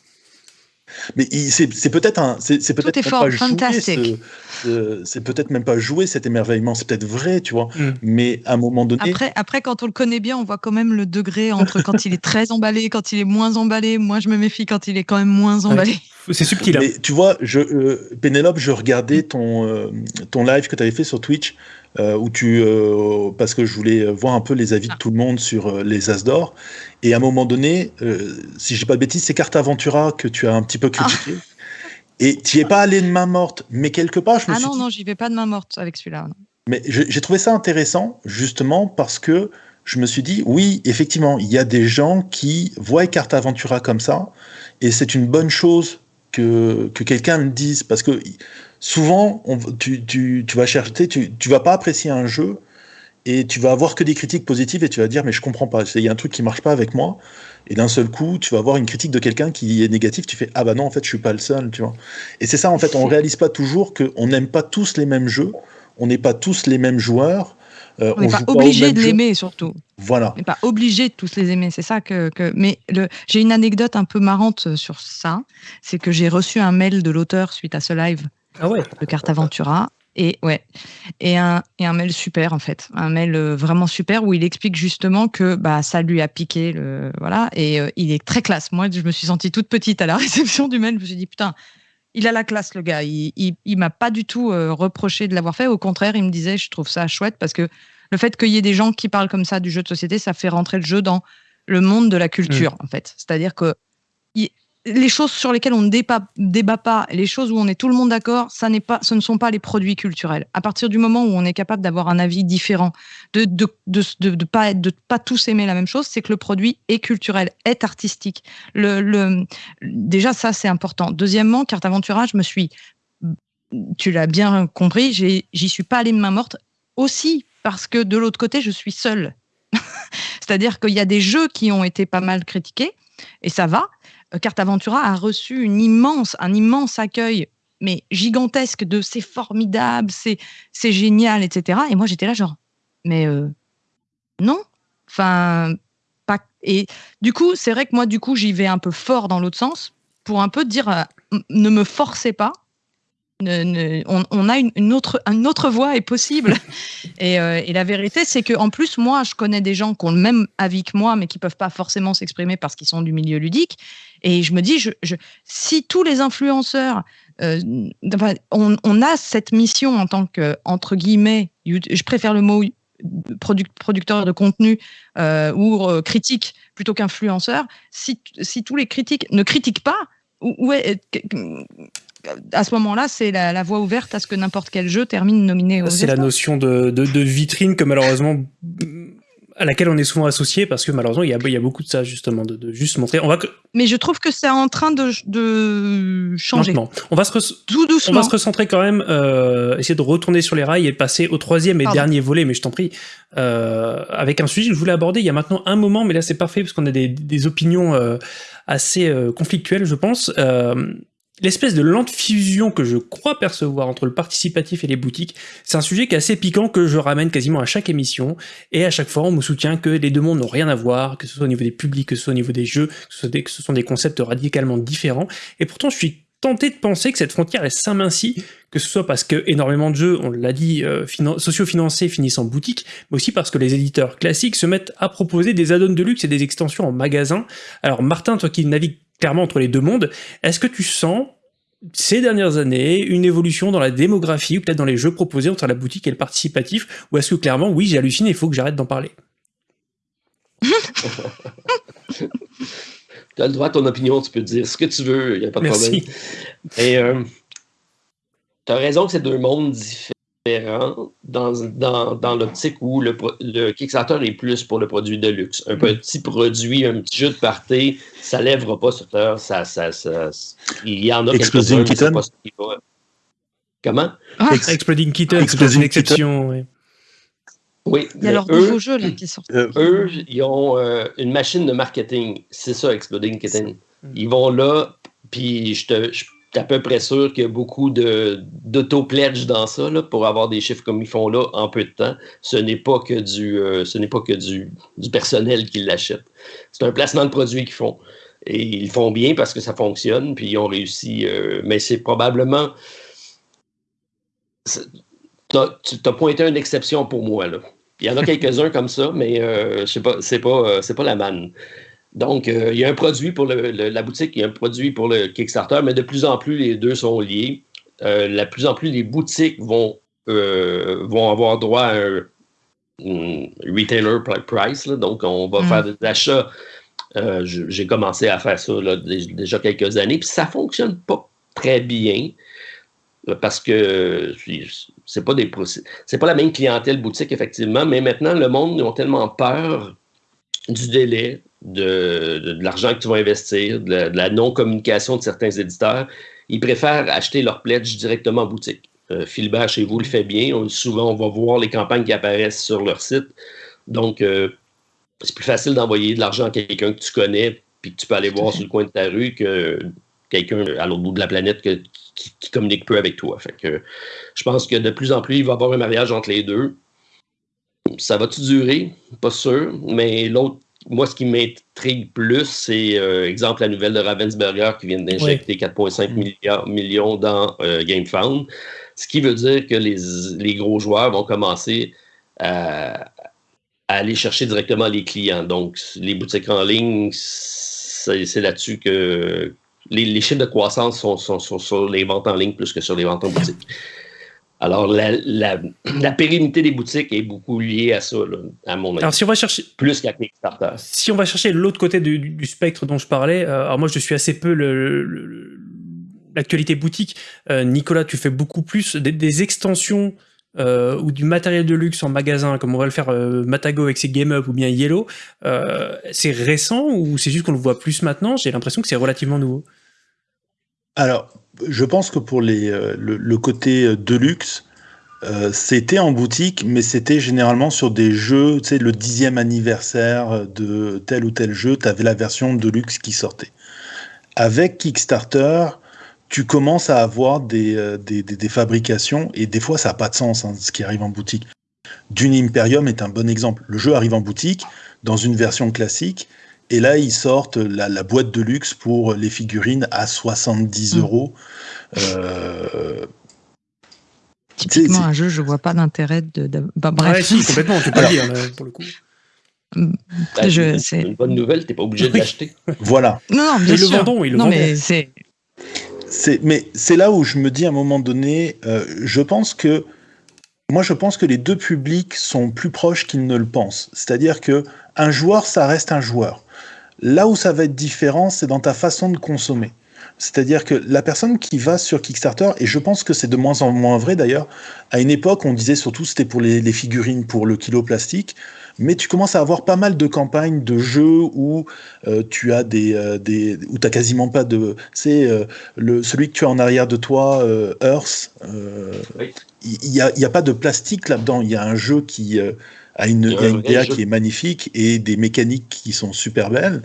Mais c'est c'est peut-être un, c'est peut-être même pas jouer fantastique. ce- ce- c'est peut-être même pas jouer cet émerveillement, c'est peut-être vrai, tu vois. Mm. Mais à un moment donné, Après, après, quand on le connaît bien, on voit quand même le degré entre quand il est très emballé, quand il est moins emballé. Moi, je me méfie quand il est quand même moins emballé. C'est subtil. hein. Mais tu vois, je, euh, Pénélope, je regardais ton, euh, ton live que tu avais fait sur Twitch, euh, où tu, euh, parce que je voulais voir un peu les avis de tout le monde sur euh, les As d'or. Et à un moment donné, euh, si j'ai pas de bêtises, c'est Carte Aventura que tu as un petit peu critiqué. Et tu es pas allé de main morte, mais quelque part, je me Ah suis non, dit, non, j'y vais pas de main morte avec celui-là. non. mais j'ai trouvé ça intéressant, justement, parce que je me suis dit, oui, effectivement, il y a des gens qui voient Carte Aventura comme ça, et c'est une bonne chose que, que quelqu'un me dise, parce que souvent, tu, tu, tu vas chercher, tu, tu vas pas apprécier un jeu, et tu vas avoir que des critiques positives, et tu vas dire, mais je comprends pas, il y a un truc qui marche pas avec moi, et d'un seul coup, tu vas avoir une critique de quelqu'un qui est négatif, tu fais, ah bah non, en fait, je suis pas le seul, tu vois. Et c'est ça, en fait, on réalise pas toujours qu'on n'aime pas tous les mêmes jeux, on n'est pas tous les mêmes joueurs. Euh, On n'est pas obligé de l'aimer, surtout. Voilà. On n'est pas obligé de tous les aimer. C'est ça que. que... Mais le... j'ai une anecdote un peu marrante sur ça. C'est que j'ai reçu un mail de l'auteur suite à ce live Ah ouais. de Carte Aventura. Et ouais, et un, et un mail super en fait, un mail euh, vraiment super où il explique justement que bah ça lui a piqué le voilà et euh, il est très classe. Moi, je me suis sentie toute petite à la [LAUGHS] réception du mail. Je me suis dit putain, il a la classe le gars. Il il, il m'a pas du tout euh, reproché de l'avoir fait. Au contraire, il me disait je trouve ça chouette parce que le fait qu'il y ait des gens qui parlent comme ça du jeu de société, ça fait rentrer le jeu dans le monde de la culture en fait. C'est-à-dire que il- les choses sur lesquelles on ne débat, pas, les choses où on est tout le monde d'accord, ça n'est pas, ce ne sont pas les produits culturels. À partir du moment où on est capable d'avoir un avis différent, de de de, pas tous aimer la même chose, c'est que le produit est culturel, est artistique. Le, déjà ça c'est important. Deuxièmement, carte aventura, je me suis, tu l'as bien compris, j'y suis pas allée de main morte aussi parce que de l'autre côté je suis seule. [LAUGHS] C'est-à-dire qu'il y a des jeux qui ont été pas mal critiqués et ça va. Euh, Carte Aventura a reçu immense, un immense accueil, mais gigantesque de c'est formidable, c'est génial, etc. Et moi j'étais là genre, mais euh, non, enfin pas. Et du coup c'est vrai que moi du coup j'y vais un peu fort dans l'autre sens pour un peu dire euh, ne me forcez pas. Ne- ne- on, on a une, une autre, une autre voie est possible. [LAUGHS] et, euh, et la vérité, c'est que en plus, moi, je connais des gens qui ont le même avis que moi, mais qui peuvent pas forcément s'exprimer parce qu'ils sont du milieu ludique. Et je me dis, je, je- si tous les influenceurs, euh, enfin, on, on a cette mission en tant que entre guillemets, je préfère le mot produc- producteur de contenu euh, ou critique plutôt qu'influenceur. Si, si tous les critiques ne critiquent pas, où est- à ce moment-là, c'est la, la voie ouverte à ce que n'importe quel jeu termine nominé aux C'est la notion de, de, de vitrine que malheureusement à laquelle on est souvent associé parce que malheureusement il y a, il y a beaucoup de ça justement de, de juste montrer. On va que- Mais je trouve que c'est en train de, de changer. on va se Tout on doucement. va se recentrer quand même, euh, essayer de retourner sur les rails et de passer au troisième et Pardon. dernier volet, mais je t'en prie, euh, avec un sujet que je voulais aborder il y a maintenant un moment, mais là c'est parfait parce qu'on a des, des opinions euh, assez euh, conflictuelles, je pense. L'espèce de lente fusion que je crois percevoir entre le participatif et les boutiques, c'est un sujet qui est assez piquant que je ramène quasiment à chaque émission, et à chaque fois on me soutient que les deux mondes n'ont rien à voir, que ce soit au niveau des publics, que ce soit au niveau des jeux, que ce, soit des, sont des concepts radicalement différents, et pourtant je suis tenté de penser que cette frontière est s'amincit, que ce soit parce que énormément de jeux, on l'a dit, euh, socio-financés finissent en boutique, mais aussi parce que les éditeurs classiques se mettent à proposer des add-ons de luxe et des extensions en magasin. Alors Martin, toi qui navigues clairement entre les deux mondes. Est-ce que tu sens ces dernières années une évolution dans la démographie ou peut-être dans les jeux proposés entre la boutique et le participatif Ou est-ce que clairement, oui, j'ai halluciné, il faut que j'arrête d'en parler? [LAUGHS] Tu as le droit à ton opinion, tu peux dire ce que tu veux, il n'y a pas de problème. Et euh, tu as raison que c'est deux mondes différents dans, dans, dans l'optique où le, le, Kickstarter est plus pour le produit de luxe. Un mm. petit produit, un petit jeu de party, ça lèvera pas sur terre. Ça, ça, ça, il y en a Exploding Kitten? Comment? Ah. Exploding Kitten, c'est une exception. Oui. Oui, il y a leur nouveau jeu là, qui sort. Euh, eux, ils ont euh, une machine de marketing. C'est ça, Exploding Kitten. Mm. Ils vont là, puis je te, je à peu près sûr qu'il y a beaucoup d'auto-pledge dans ça pour avoir des chiffres comme ils font là en peu de temps. Ce n'est pas que du, euh, ce n'est pas que du, du personnel qui l'achète. C'est un placement de produit qu'ils font. Et ils font bien parce que ça fonctionne, puis ils ont réussi. Euh, mais c'est probablement. Tu as, pointé une exception pour moi. Là. Il y en a quelques-uns comme ça, mais euh, je sais pas, c'est pas, c'est pas la manne. Donc, euh, il y a un produit pour la boutique, il y a un produit pour le Kickstarter, mais de plus en plus, les deux sont liés. Euh, de plus en plus, les boutiques vont, euh, vont avoir droit à un, retailer price. donc, on va mm. faire des achats. J'ai commencé à faire ça déjà quelques années, puis ça ne fonctionne pas très bien parce que c'est pas des c'est pas la même clientèle boutique effectivement, mais maintenant le monde ils ont tellement peur du délai, de, l'argent que tu vas investir, de la, non-communication de certains éditeurs, ils préfèrent acheter leur pledge directement en boutique. Euh, Philbert, chez vous, le fait bien. souvent, on va voir les campagnes qui apparaissent sur leur site. Donc, euh, c'est plus facile d'envoyer de l'argent à quelqu'un que tu connais puis que tu peux aller voir sur le coin de ta rue que quelqu'un à l'autre bout de la planète qui, communique peu avec toi. Fait que, je pense que de plus en plus, il va y avoir un mariage entre les deux. Ça va-tu durer? Pas sûr. Mais l'autre moi, ce qui m'intrigue plus, c'est, euh, exemple, la nouvelle de Ravensburger qui vient d'injecter 4,5 mm. millions dans euh, GameFound. Ce qui veut dire que les, gros joueurs vont commencer à, aller chercher directement les clients. Donc, les boutiques en ligne, c'est là-dessus que les, chiffres de croissance sont, sur les ventes en ligne plus que sur les ventes en boutique. Alors, [CLEARS THROAT] la, pérennité des boutiques est beaucoup liée à ça, à mon avis. Alors, si on va chercher... Plus qu'à Kickstarter. Si on va chercher l'autre côté du, spectre dont je parlais, euh, alors moi, je suis assez peu l'actualité boutique. Euh, Nicolas, tu fais beaucoup plus des, extensions euh, ou du matériel de luxe en magasin, comme on va le faire Matago avec ses Game Up ou bien Yellow. c'est récent ou c'est juste qu'on le voit plus maintenant? J'ai l'impression que c'est relativement nouveau. Alors, je pense que pour les, euh, le, côté euh, deluxe, euh, c'était en boutique, mais c'était généralement sur des jeux, tu sais, le dixième anniversaire de tel ou tel jeu, tu avais la version deluxe qui sortait. Avec Kickstarter, tu commences à avoir des, des, fabrications, et des fois ça n'a pas de sens, hein, ce qui arrive en boutique. Dune Imperium est un bon exemple. Le jeu arrive en boutique, dans une version classique, et là, ils sortent la, boîte de luxe pour les figurines à 70 mm. euros. Euh, Typiquement, un jeu, je vois pas d'intérêt de. Bah, bref. si, complètement, tu peux le dire, pour le coup. Mm. Bah, c'est une bonne nouvelle, t'es pas obligé de l'acheter. Voilà. Non, non, bien ils le vendons, ils le non, mais c'est. Mais c'est là où je me dis à un moment donné, euh, je pense que moi, je pense que les deux publics sont plus proches qu'ils ne le pensent. C'est-à-dire que un joueur, ça reste un joueur. Là où ça va être différent, c'est dans ta façon de consommer. C'est-à-dire que la personne qui va sur Kickstarter, et je pense que c'est de moins en moins vrai d'ailleurs, à une époque on disait surtout c'était pour les, figurines, pour le kilo plastique, mais tu commences à avoir pas mal de campagnes de jeux où euh, tu as des, euh, des où t'as quasiment pas de, c'est euh, le celui que tu as en arrière de toi, Earth, il n'y a, y a, pas de plastique là-dedans, il y a un jeu qui a une, y a une DA qui est magnifique et des mécaniques qui sont super belles.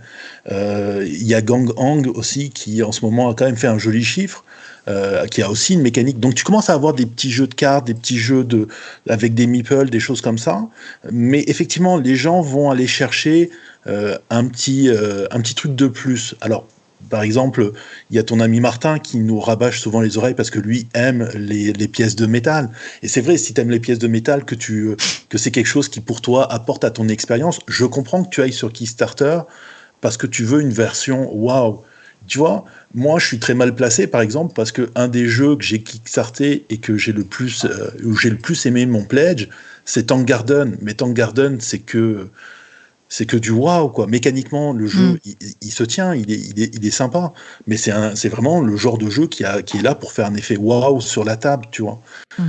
Euh, il y a Gang Hang aussi qui en ce moment a quand même fait un joli chiffre. Euh, qui a aussi une mécanique. Donc tu commences à avoir des petits jeux de cartes, des petits jeux de, avec des meeples, des choses comme ça. Mais effectivement, les gens vont aller chercher euh, un, petit, euh, un petit truc de plus. Alors, par exemple, il y a ton ami Martin qui nous rabâche souvent les oreilles parce que lui aime les, les pièces de métal. Et c'est vrai, si tu aimes les pièces de métal, que, tu, que c'est quelque chose qui pour toi apporte à ton expérience, je comprends que tu ailles sur Kickstarter parce que tu veux une version waouh. Tu vois, moi, je suis très mal placé, par exemple, parce que un des jeux que j'ai kickstarté et que j'ai le plus, euh, où j'ai le plus aimé mon pledge, c'est Tank Garden. Mais Tank Garden, c'est que, c'est que du waouh, quoi. Mécaniquement, le jeu, mm. il, se tient, il est, il est, il est sympa. Mais c'est c'est vraiment le genre de jeu qui, a, qui est là pour faire un effet waouh sur la table, tu vois. Mm.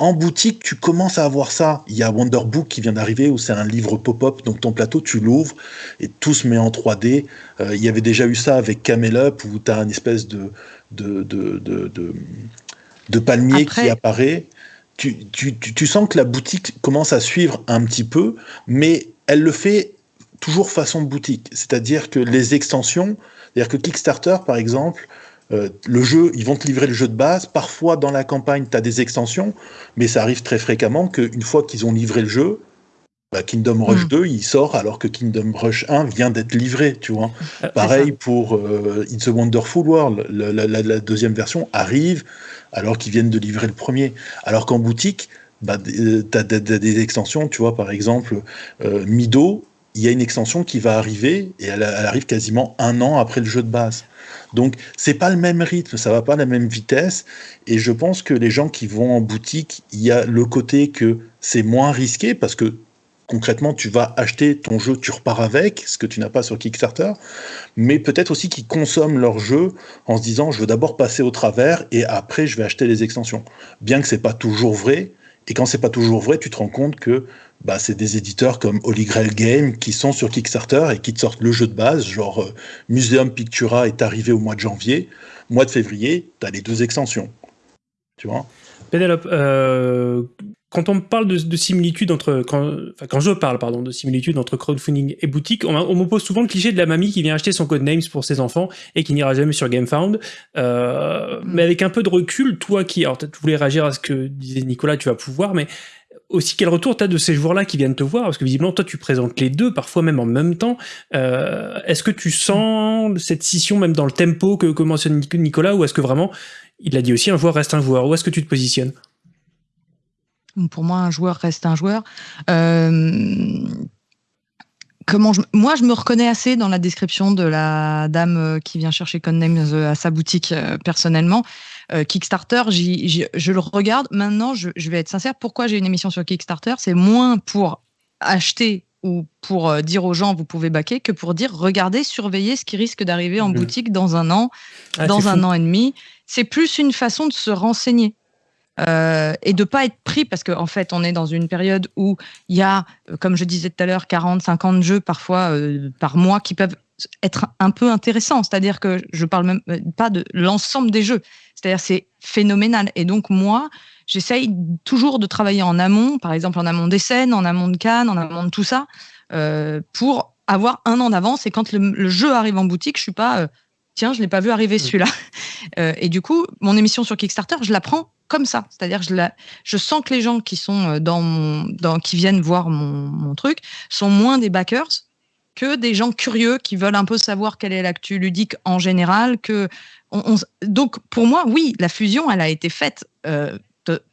En boutique, tu commences à avoir ça. Il y a Wonderbook qui vient d'arriver où c'est un livre pop-up, donc ton plateau, tu l'ouvres et tout se met en 3D. Euh, il y avait déjà eu ça avec Camel Up où tu as une espèce de, de, de, de, palmier qui apparaît. Tu, tu, tu, sens que la boutique commence à suivre un petit peu, mais elle le fait toujours façon boutique. C'est-à-dire que les extensions, c'est-à-dire que Kickstarter, par exemple, euh, le jeu, ils vont te livrer le jeu de base. Parfois, dans la campagne, tu as des extensions, mais ça arrive très fréquemment qu'une fois qu'ils ont livré le jeu, bah, Kingdom Rush 2, hmm. il sort alors que Kingdom Rush 1 vient d'être livré, tu vois. Euh, Pareil pour euh, It's a Wonderful World. La, deuxième version arrive alors qu'ils viennent de livrer le premier. Alors qu'en boutique, bah, tu as, des extensions, tu vois, par exemple, Mido, il y a une extension qui va arriver et elle, arrive quasiment un an après le jeu de base. Donc c'est pas le même rythme, ça va pas à la même vitesse. Et je pense que les gens qui vont en boutique, il y a le côté que c'est moins risqué parce que concrètement tu vas acheter ton jeu, tu repars avec, ce que tu n'as pas sur Kickstarter. Mais peut-être aussi qu'ils consomment leur jeu en se disant je veux d'abord passer au travers et après je vais acheter les extensions. Bien que c'est pas toujours vrai. Et quand c'est pas toujours vrai, tu te rends compte que bah, c'est des éditeurs comme Holy Grail Game qui sont sur Kickstarter et qui te sortent le jeu de base, genre euh, Museum Pictura est arrivé au mois de janvier, mois de février, tu as les deux extensions. Tu vois? Pénélope, euh, quand on parle de, de similitude entre, quand, enfin, quand je parle pardon de similitude entre crowdfunding et boutique, on, on m'oppose souvent le cliché de la mamie qui vient acheter son code names pour ses enfants et qui n'ira jamais sur GameFound. Euh, mais avec un peu de recul, toi qui, alors tu voulais réagir à ce que disait Nicolas, tu vas pouvoir, mais aussi quel retour tu as de ces joueurs-là qui viennent te voir? Parce que visiblement, toi, tu présentes les deux, parfois même en même temps. Euh, est-ce que tu sens cette scission même dans le tempo que, que mentionne Nicolas Ou est-ce que vraiment, il a dit aussi, un joueur reste un joueur? Où est-ce que tu te positionnes? Pour moi, un joueur reste un joueur. Euh, comment moi, je me reconnais assez dans la description de la dame euh, qui vient chercher Codenames à sa boutique personnellement. Euh, Kickstarter, je le regarde. Maintenant, je, vais être sincère, pourquoi j'ai une émission sur Kickstarter? C'est moins pour acheter ou pour euh, dire aux gens vous pouvez baquer que pour dire regardez, surveillez ce qui risque d'arriver en mhm. boutique dans un an, ah, dans un an et demi. C'est plus une façon de se renseigner. Euh, et de pas être pris parce qu'en en fait on est dans une période où il y a comme je disais tout à l'heure 40 50 jeux parfois par mois qui peuvent être un peu intéressants c'est-à-dire que je parle même pas de l'ensemble des jeux c'est-à-dire, c'est phénoménal. Et donc, moi, j'essaye toujours de travailler en amont, par exemple en amont des scènes, en amont de Cannes, en amont de tout ça, euh, pour avoir un an d'avance. Et quand le, jeu arrive en boutique, je suis pas, euh, tiens, je l'ai pas vu arriver celui-là. [LAUGHS] Euh, et du coup, mon émission sur Kickstarter, je la prends comme ça. C'est-à-dire, je, la, je sens que les gens qui sont dans mon, dans, qui viennent voir mon, mon truc sont moins des backers que des gens curieux qui veulent un peu savoir quelle est l'actu ludique en général. Que donc pour moi, oui, la fusion, elle a été faite euh,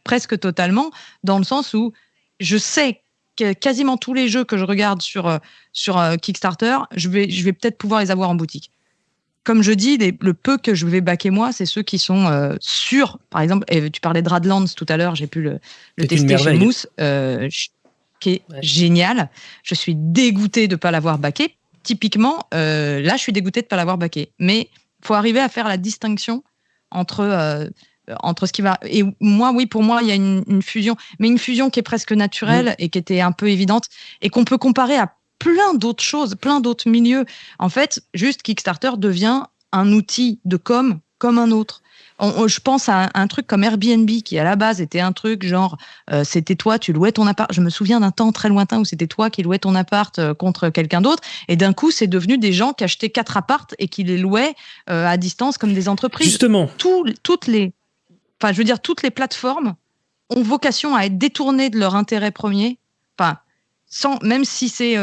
presque totalement dans le sens où je sais que quasiment tous les jeux que je regarde sur euh, sur euh, Kickstarter, je vais je vais peut-être pouvoir les avoir en boutique. Comme je dis, le peu que je vais baquer moi, c'est ceux qui sont sûrs. Par exemple, et tu parlais de Radlands tout à l'heure, j'ai pu le, tester chez Mousse qui est génial. Je suis dégoûtée de ne pas l'avoir baqué. Typiquement, euh, là, je suis dégoûtée de ne pas l'avoir baqué. Mais il faut arriver à faire la distinction entre, euh, entre ce qui va. Et moi, oui, pour moi, il y a une, fusion, mais une fusion qui est presque naturelle et qui était un peu évidente et qu'on peut comparer à plein d'autres choses, plein d'autres milieux. En fait, juste Kickstarter devient un outil de com comme un autre. je pense à un, truc comme Airbnb qui à la base était un truc genre euh, c'était toi tu louais ton appart. Je me souviens d'un temps très lointain où c'était toi qui louais ton appart euh, contre quelqu'un d'autre et d'un coup c'est devenu des gens qui achetaient quatre appartes et qui les louaient euh, à distance comme des entreprises. Justement. toutes les, enfin je veux dire toutes les plateformes ont vocation à être détournées de leur intérêt premier. Enfin sans même si c'est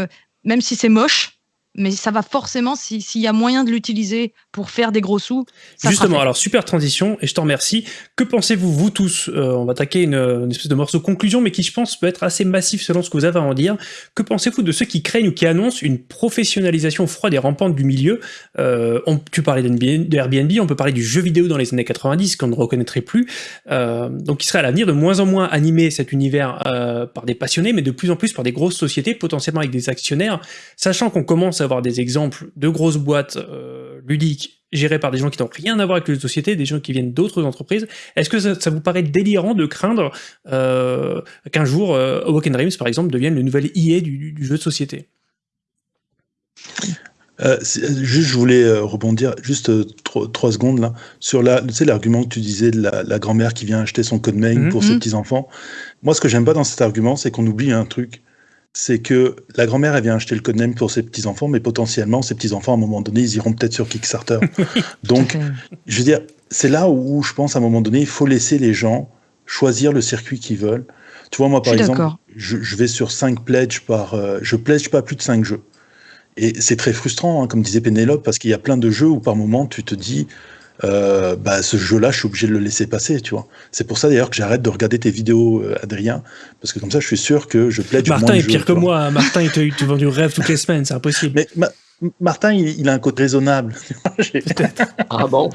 même si c'est moche mais ça va forcément, s'il y a moyen de l'utiliser pour faire des gros sous. Justement, alors super transition, et je t'en remercie. Que pensez-vous, vous tous euh, On va attaquer une, espèce de morceau conclusion, mais qui je pense peut être assez massif selon ce que vous avez à en dire. Que pensez-vous de ceux qui craignent ou qui annoncent une professionnalisation froide et rampante du milieu? Euh, on, Tu parlais d'Airbnb, on peut parler du jeu vidéo dans les années 90 qu'on ne reconnaîtrait plus. Euh, donc qui serait à l'avenir de moins en moins animé cet univers par des passionnés, mais de plus en plus par des grosses sociétés, potentiellement avec des actionnaires, sachant qu'on commence à avoir des exemples de grosses boîtes euh, ludiques gérées par des gens qui n'ont rien à voir avec les sociétés, des gens qui viennent d'autres entreprises. Est-ce que ça, vous paraît délirant de craindre euh, qu'un jour euh, Awoken Dreams, par exemple, devienne le nouvel IA du, jeu de société? Juste, je voulais rebondir juste trois, secondes là sur la, l'argument que tu disais de la, grand-mère qui vient acheter son code mail mhm. pour ses mhm. petits enfants. Moi, ce que j'aime pas dans cet argument, c'est qu'on oublie un truc c'est que la grand-mère, elle vient acheter le codename pour ses petits-enfants, mais potentiellement, ses petits-enfants, à un moment donné, ils iront peut-être sur Kickstarter. [LAUGHS] Donc, je veux dire, c'est là où je pense, à un moment donné, il faut laisser les gens choisir le circuit qu'ils veulent. Tu vois, moi, par exemple, je, vais sur 5 pledges par... Euh, je pledge pas plus de 5 jeux. Et c'est très frustrant, hein, comme disait Pénélope, parce qu'il y a plein de jeux où, par moment, tu te dis... Euh, bah, ce jeu-là, je suis obligé de le laisser passer, tu vois. C'est pour ça d'ailleurs que j'arrête de regarder tes vidéos, euh, Adrien, parce que comme ça, je suis sûr que je plais du Martin est pire que moi. Martin, il te, vend du rêve toutes les semaines, c'est impossible. Mais Martin, il, a un côté raisonnable. [LAUGHS] ah bon?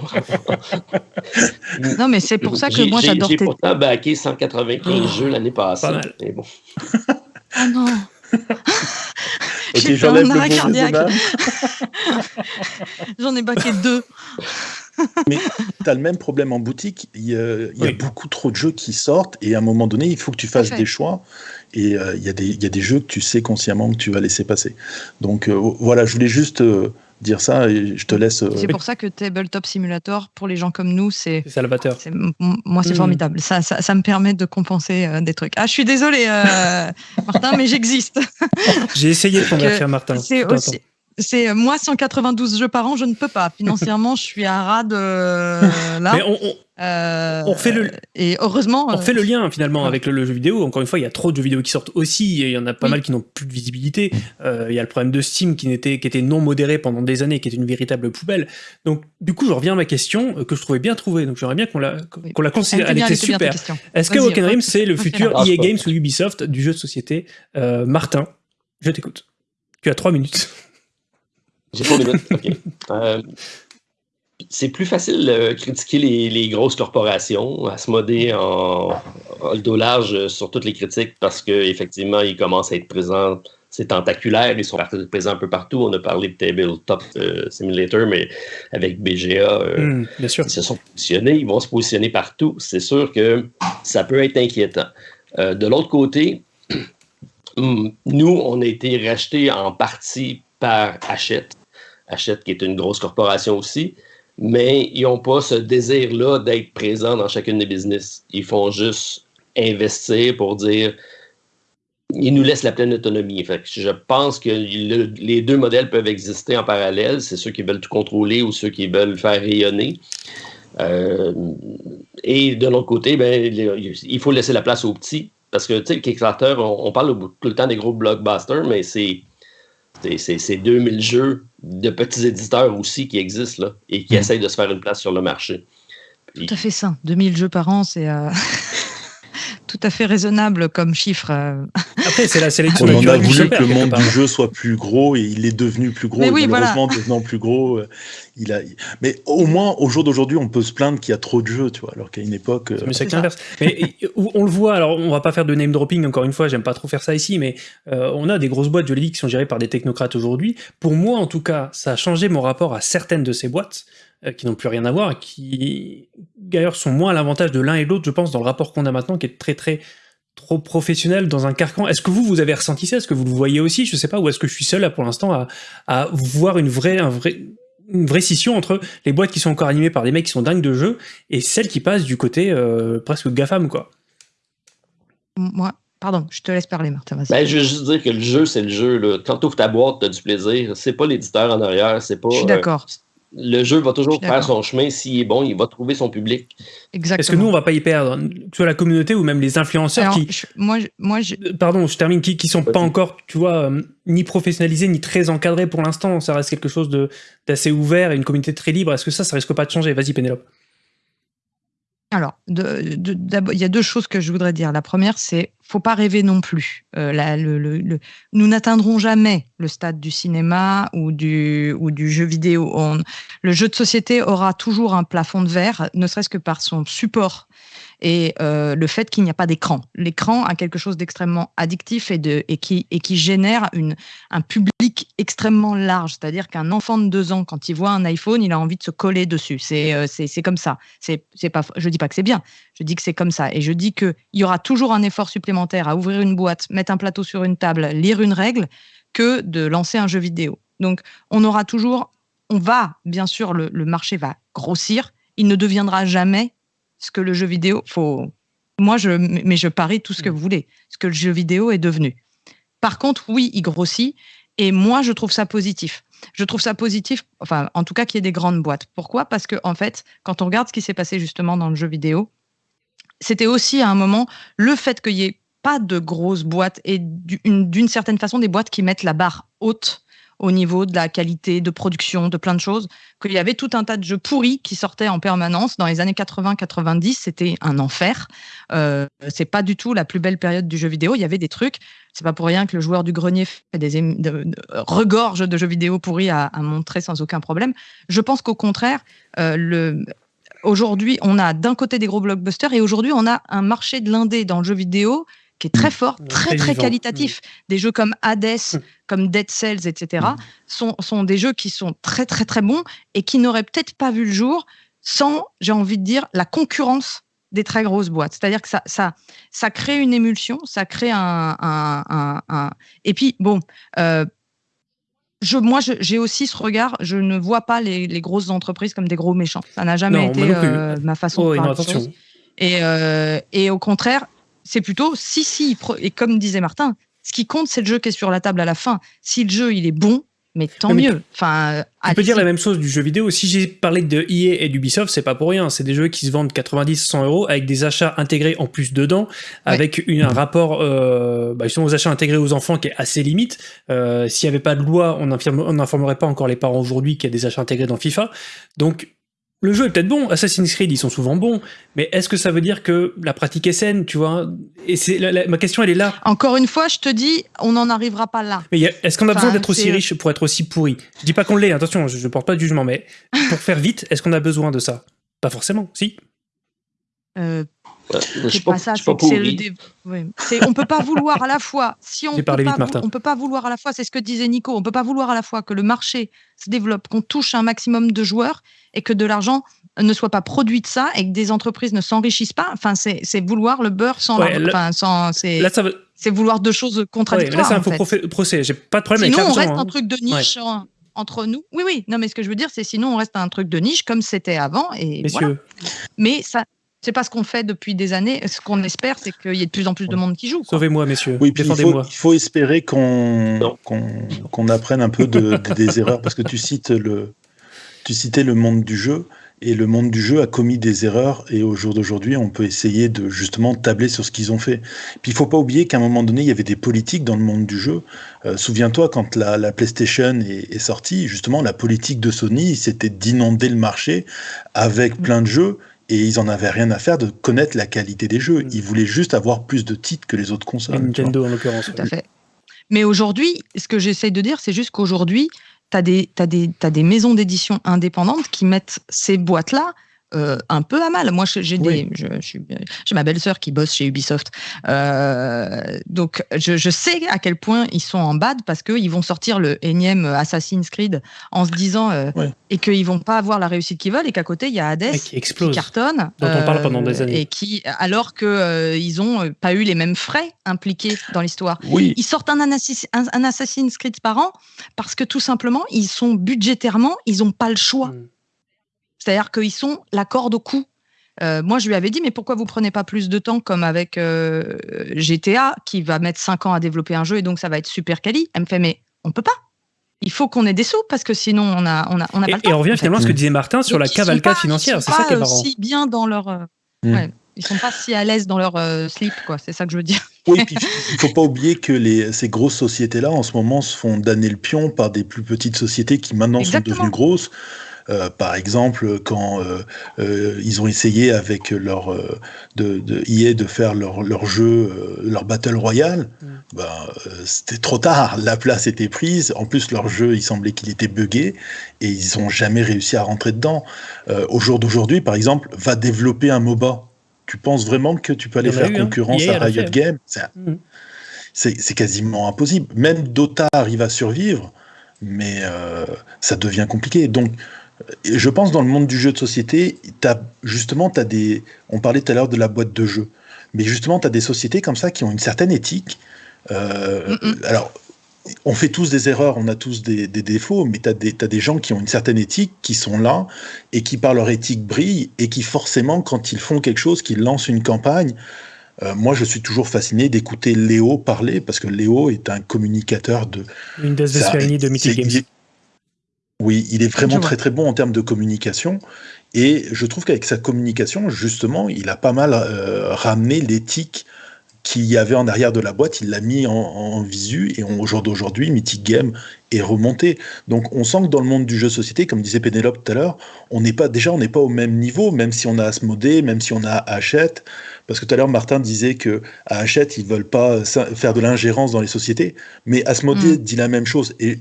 Non, mais c'est pour ça que moi, j'adore. J'ai pourtant backé 195 jeux l'année passée. Pas mal. Mais bon. oh non J'ai fait un arrêt cardiaque. [LAUGHS] J'en ai baqué deux. Mais tu as le même problème en boutique. Il y, a, beaucoup trop de jeux qui sortent et à un moment donné, il faut que tu fasses des choix. Et euh, il, y a des, il y, a des jeux que tu sais consciemment que tu vas laisser passer. Donc euh, voilà, je voulais juste euh, dire ça et je te laisse. C'est pour ça que Tabletop Simulator, pour les gens comme nous, c'est. salvateur. Moi, c'est hmm. formidable. Ça, ça, ça, me permet de compenser des trucs. Ah, je suis désolé, [LAUGHS] Martin, mais j'existe. J'ai essayé de convertir Martin. C'est aussi c'est moi 192 jeux par an, je ne peux pas. Financièrement, je suis à rade euh, là. Mais on, on, fait le et heureusement on fait le lien finalement avec le, jeu vidéo. Encore une fois, il y a trop de jeux vidéo qui sortent aussi et il y en a pas mal qui n'ont plus de visibilité. Euh, il y a le problème de Steam qui n'était qui était non modéré pendant des années, qui était une véritable poubelle. Donc du coup, je reviens à ma question euh, que je trouvais bien trouvée. Donc j'aimerais bien qu'on la qu'on la considère. Elle, était super. Est-ce que Woken Dream c'est le futur EA Games ou Ubisoft? Du jeu de société Martin, je t'écoute. Tu as trois minutes. J'ai pas OK. [LAUGHS] Euh, c'est plus facile de critiquer les, grosses corporations, à se moder en, le dos large sur toutes les critiques parce qu'effectivement, ils commencent à être présents. C'est tentaculaire, ils sont présents un peu partout. On a parlé de Tabletop euh, Simulator, mais avec BGA, euh, hmm, bien sûr. ils se sont positionnés, ils vont se positionner partout. C'est sûr que ça peut être inquiétant. de l'autre côté, [CLEARS THROAT] nous, on a été rachetés en partie par Hachette. Hachette, qui est une grosse corporation aussi, mais ils n'ont pas ce désir-là d'être présents dans chacune des business. Ils font juste investir pour dire ils nous laissent la pleine autonomie. Je pense que les deux modèles peuvent exister en parallèle. C'est ceux qui veulent tout contrôler ou ceux qui veulent faire rayonner. Euh, et de l'autre côté, ben, il faut laisser la place aux petits. Parce que, tu sais, Kickstarter, on, parle tout le temps des gros blockbusters, mais c'est 2000 jeux de petits éditeurs aussi qui existent là, et qui mm. essayent de se faire une place sur le marché. Tout à fait ça. 2000 jeux par an, c'est euh, [LAUGHS] tout à fait raisonnable comme chiffre. Euh. Après, c'est la sélection. On a voulu que le monde du jeu soit plus gros et il est devenu plus gros. Mais oui, malheureusement, devenant plus gros, euh, il a. Mais au moins, au jour d'aujourd'hui, on peut se plaindre qu'il y a trop de jeux, tu vois, alors qu'à une époque. Mais c'est l'inverse. Mais on le voit. Alors, on va pas faire de name dropping. Encore une fois, j'aime pas trop faire ça ici, mais on a des grosses boîtes juridiques qui sont gérées par des technocrates aujourd'hui. Pour moi, en tout cas, ça a changé mon rapport à certaines de ces boîtes. Euh, qui n'ont plus rien à voir, qui d'ailleurs sont moins à l'avantage de l'un et l'autre, je pense, dans le rapport qu'on a maintenant, qui est très très trop professionnel dans un carcan. Est-ce que vous, vous avez ressenti ça? Est-ce que vous le voyez aussi? Je sais pas, ou est-ce que je suis seul là pour l'instant à, à, voir une vraie, un vrai, une vraie scission entre les boîtes qui sont encore animées par des mecs qui sont dingues de jeux et celles qui passent du côté euh, presque GAFAM, quoi. Moi, pardon, je te laisse parler, Martin. Ben, je veux juste dire que le jeu, c'est le jeu. Là. Quand tu ouvres ta boîte, tu as du plaisir. C'est pas l'éditeur en arrière, c'est pas. Je suis d'accord le jeu va toujours faire son chemin. S'il est bon, il va trouver son public. Exactement. Est-ce que nous, on va pas y perdre? Que soit la communauté ou même les influenceurs qui. moi, moi euh, Pardon, je termine. Qui, qui sont pas encore, tu vois, euh, ni professionnalisés, ni très encadrés pour l'instant. Ça reste quelque chose d'assez ouvert et une communauté très libre. Est-ce que ça, ça risque pas de changer? Vas-y, Pénélope. Alors, il y a deux choses que je voudrais dire. La première, c'est faut pas rêver non plus. Euh, nous n'atteindrons jamais le stade du cinéma ou du, ou du jeu vidéo. le jeu de société aura toujours un plafond de verre, ne serait-ce que par son support et euh, le fait qu'il n'y a pas d'écran. L'écran a quelque chose d'extrêmement addictif et, qui, génère un public extrêmement large. C'est-à-dire qu'un enfant de deux ans, quand il voit un iPhone, il a envie de se coller dessus. C'est euh, comme ça. Je ne dis pas que c'est bien, je dis que c'est comme ça. Et je dis qu'il y aura toujours un effort supplémentaire à ouvrir une boîte, mettre un plateau sur une table, lire une règle, que de lancer un jeu vidéo. Donc, on aura toujours, on va, bien sûr, le marché va grossir. Il ne deviendra jamais ce que le jeu vidéo, faut, moi, je, mais je parie tout ce que mm. vous voulez, ce que le jeu vidéo est devenu. Par contre, oui, il grossit, et moi, je trouve ça positif. Je trouve ça positif, enfin, en tout cas, qu'il y ait des grandes boîtes. Pourquoi? Parce que, en fait, quand on regarde ce qui s'est passé justement dans le jeu vidéo, c'était aussi à un moment le fait qu'il n'y ait pas de grosses boîtes et d'une certaine façon des boîtes qui mettent la barre haute au niveau de la qualité de production, de plein de choses, qu'il y avait tout un tas de jeux pourris qui sortaient en permanence dans les années 80-90. C'était un enfer. Euh, c'est pas du tout la plus belle période du jeu vidéo. Il y avait des trucs. C'est pas pour rien que le joueur du grenier des regorge de jeux vidéo pourris à, montrer sans aucun problème. Je pense qu'au contraire, euh, aujourd'hui, on a d'un côté des gros blockbusters et aujourd'hui, on a un marché de l'indé dans le jeu vidéo qui est très mm. fort, très très, qualitatif. Mm. Des jeux comme Hades, mm. comme Dead Cells, etc. Sont, sont des jeux qui sont très très très bons et qui n'auraient peut-être pas vu le jour sans, j'ai envie de dire, la concurrence des très grosses boîtes. C'est-à-dire que ça, ça, ça crée une émulsion, ça crée un... un, un, Et puis, bon, euh, je, moi, j'ai aussi ce regard, je ne vois pas les, les, grosses entreprises comme des gros méchants. Ça n'a jamais été euh, ma façon oh, de voir les Et, euh, et au contraire, c'est plutôt si, si, et comme disait Martin, ce qui compte, c'est le jeu qui est sur la table à la fin. Si le jeu, il est bon, mais tant mieux. Enfin, on peut dire la même chose du jeu vidéo. Si j'ai parlé de EA et d'Ubisoft, c'est pas pour rien. C'est des jeux qui se vendent 90-100 euros avec des achats intégrés en plus dedans, avec une, un rapport euh, bah, justement aux achats intégrés aux enfants qui est assez limite. Euh, S'il n'y avait pas de loi, on n'informerait pas encore les parents aujourd'hui qu'il y a des achats intégrés dans FIFA. Donc le jeu est peut-être bon, Assassin's Creed, ils sont souvent bons, mais est-ce que ça veut dire que la pratique est saine, tu vois? Et c'est ma question, elle est là. Encore une fois, je te dis, on n'en arrivera pas là. Mais est-ce qu'on a besoin d'être aussi riche pour être aussi pourri? Je dis pas qu'on l'est, attention, je, ne porte pas de jugement, mais pour faire vite, est-ce qu'on a besoin de ça? Pas forcément, si. Euh, c'est pas, ça, c'est le on peut pas vouloir à la fois. Si on peut pas, on peut pas vouloir à la fois, c'est ce que disait Nico. On peut pas vouloir à la fois que le marché se développe, qu'on touche un maximum de joueurs et que de l'argent ne soit pas produit de ça et que des entreprises ne s'enrichissent pas. Enfin, c'est vouloir le beurre sans. enfin, sans c'est vouloir deux choses contradictoires. là, c'est un faux procès. J'ai pas de problème sinon, avec on reste un hein. truc de niche. entre nous. Oui, oui. Non, mais ce que je veux dire, c'est sinon on reste un truc de niche comme c'était avant. Et Messieurs. Mais ça, c'est pas ce qu'on fait depuis des années. Ce qu'on espère, c'est qu'il y ait de plus en plus de monde qui joue. Sauvez-moi, messieurs. Oui, Défendez-moi. Il, faut espérer qu'on qu'on apprenne un peu de, [LAUGHS] des erreurs, parce que tu cites le, tu citais le monde du jeu, et le monde du jeu a commis des erreurs, et au jour d'aujourd'hui, on peut essayer de justement tabler sur ce qu'ils ont fait. Puis il faut pas oublier qu'à un moment donné, il y avait des politiques dans le monde du jeu. Euh, souviens-toi, quand la, la PlayStation est, est, sortie, justement, la politique de Sony, c'était d'inonder le marché avec plein de jeux et ils en avaient rien à faire de connaître la qualité des jeux. Ils voulaient juste avoir plus de titres que les autres consoles. Nintendo en l'occurrence. Tout à fait. Mais aujourd'hui, ce que j'essaye de dire, c'est juste qu'aujourd'hui, tu as, des, des, des maisons d'édition indépendantes qui mettent ces boîtes-là euh, un peu à mal. Moi, j'ai des, j'ai ma belle-sœur qui bosse chez Ubisoft, euh, donc je, sais à quel point ils sont en bad parce qu'ils vont sortir le énième Assassin's Creed en se disant et qu'ils vont pas avoir la réussite qu'ils veulent et qu'à côté il y a Hades qui, explose, qui cartonne, dont on parle pendant des années, et qui alors que ils ont pas eu les mêmes frais impliqués dans l'histoire. Oui. Ils sortent un, un, Assassin's Creed par an parce que tout simplement ils sont budgétairement ils ont pas le choix. Hmm. C'est-à-dire qu'ils sont la corde au cou. Euh, moi, je lui avais dit, mais pourquoi vous prenez pas plus de temps comme avec euh, GTA, qui va mettre 5 ans à développer un jeu et donc ça va être super quali Elle me fait, mais on peut pas. Il faut qu'on ait des sous parce que sinon on a on a on a et, pas. Et on revient finalement à ce que disait Martin sur la cavalcade financière. C'est ça qui est marrant. Si bien dans leur. Euh, mm. ouais, ils sont pas si à l'aise dans leur slip, quoi. C'est ça que je veux dire. Oui, puis il faut pas oublier que les, ces grosses sociétés-là, en ce moment, se font damner le pion par des plus petites sociétés qui maintenant sont devenues grosses. Euh, par exemple, quand euh, euh, ils ont essayé avec leur de, de EA de faire leur, leur jeu, leur Battle Royale, mm. ben, c'était trop tard. La place était prise. En plus, leur jeu, il semblait qu'il était buggé et ils n'ont jamais réussi à rentrer dedans. au jour d'aujourd'hui, par exemple, va développer un MOBA. Tu penses vraiment que tu peux aller faire hein. concurrence à Riot Games? Mm. C'est quasiment impossible. Même Dota arrive à survivre, mais ça devient compliqué. Donc, je pense dans le monde du jeu de société, as, justement, as des. On parlait tout à l'heure de la boîte de jeu, mais justement, tu as des sociétés comme ça qui ont une certaine éthique. Euh, alors, on fait tous des erreurs, on a tous des, défauts, mais tu as, as, des gens qui ont une certaine éthique, qui sont là, et qui par leur éthique brillent, et qui forcément, quand ils font quelque chose, qu'ils lancent une campagne, euh, moi, je suis toujours fasciné d'écouter Léo parler, parce que Léo est un communicateur de... Une des de Mythic Games. Oui, il est vraiment très très bon en termes de communication. Et je trouve qu'avec sa communication, justement, il a pas mal euh, ramené l'éthique qu'il y avait en arrière de la boîte, il l'a mis en, visu et au jour d'aujourd'hui, Mythic Game est remonté. Donc on sent que dans le monde du jeu société, comme disait Pénélope tout à l'heure, on n'est pas déjà on n'est pas au même niveau, même si on a Asmodée, même si on a Hachette, parce que tout à l'heure Martin disait que à Hachette ils veulent pas faire de l'ingérence dans les sociétés, mais Asmodée mm. dit la même chose et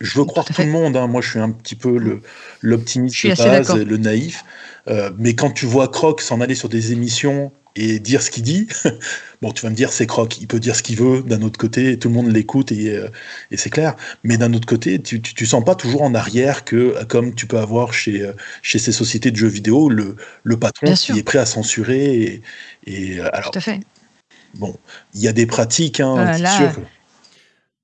je veux croire tout, le monde. Hein. Moi, je suis un petit peu l'optimiste de base, le naïf. Euh, mais quand tu vois Croc s'en aller sur des émissions et dire ce qu'il dit, [LAUGHS] bon, tu vas me dire c'est Croc, il peut dire ce qu'il veut. D'un autre côté, tout le monde l'écoute et, euh, et c'est clair. Mais d'un autre côté, tu, tu, sens pas toujours en arrière que, comme tu peux avoir chez euh, chez ces sociétés de jeux vidéo, le, le patron qui est prêt à censurer. Et, et alors, tout à fait. Bon, il y a des pratiques, hein, c'est sûr.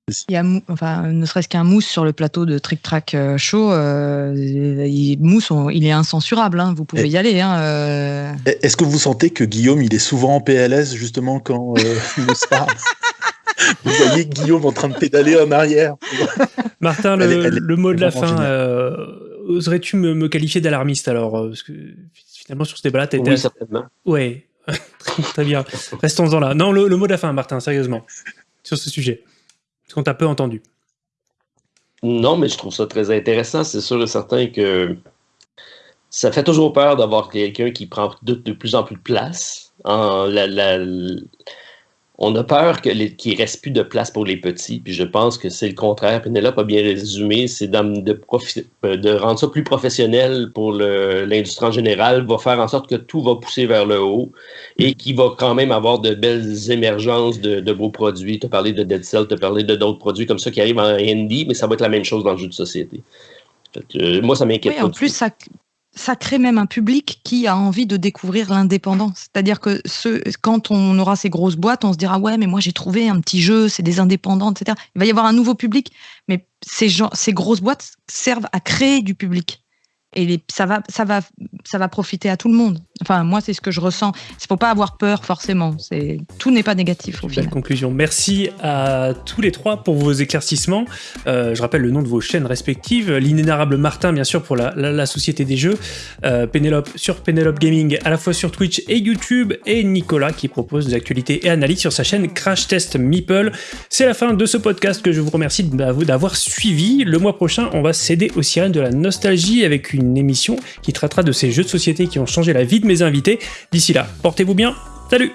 Il y a, enfin, ne serait-ce qu'un mousse sur le plateau de Trick Track euh, Show, euh, il, mousse, il est incensurable. Hein, vous pouvez y aller. Hein, euh. Est-ce que vous sentez que Guillaume, il est souvent en PLS justement quand il nous parle? [LAUGHS] Vous voyez Guillaume en train de pédaler en arrière. Martin, le, mot de la fin. Oserais-tu me, qualifier d'alarmiste alors Parce que finalement, sur ce débat-là, tu Oui, certainement. Ouais, [LAUGHS] très bien. Restons-en là. Non, le mot de la fin, Martin, sérieusement, sur ce sujet. Est-ce qu'on t'a peu entendu. Non, mais je trouve ça très intéressant. C'est sûr et certain que ça fait toujours peur d'avoir quelqu'un qui prend de, plus en plus de place. La, on a peur qu'il ne reste plus de place pour les petits, puis je pense que c'est le contraire. Penelope a bien résumé, c'est de, euh, de, rendre ça plus professionnel pour l'industrie en général, va faire en sorte que tout va pousser vers le haut et qu'il va quand même avoir de belles émergences de, beaux produits. Tu as parlé de Dead Cell, tu as parlé de d'autres produits comme ça qui arrivent en indie, mais ça va être la même chose dans le jeu de société. Euh, moi, ça m'inquiète. Oui, en plus, ça, ça crée même un public qui a envie de découvrir l'indépendance. C'est-à-dire que ce, quand on aura ces grosses boîtes, on se dira ouais, mais moi j'ai trouvé un petit jeu, c'est des indépendants, etc. Il va y avoir un nouveau public, mais ces, gens, ces grosses boîtes servent à créer du public et ça va, ça va, ça va profiter à tout le monde. Enfin, moi, c'est ce que je ressens. Il faut pas avoir peur forcément. C'est tout n'est pas négatif au final. conclusion. Merci à tous les trois pour vos éclaircissements. Euh, je rappelle le nom de vos chaînes respectives. L'inénarrable Martin, bien sûr, pour la, Société des Jeux. Euh, Pénélope sur Pénélope Gaming, à la fois sur Twitch et YouTube. Et Nicolas qui propose des actualités et analyses sur sa chaîne Crash Test Meeple. C'est la fin de ce podcast que je vous remercie d'avoir suivi. Le mois prochain, on va céder aux sirènes de la nostalgie avec une une émission qui traitera de ces jeux de société qui ont changé la vie de mes invités. D'ici là, portez-vous bien, salut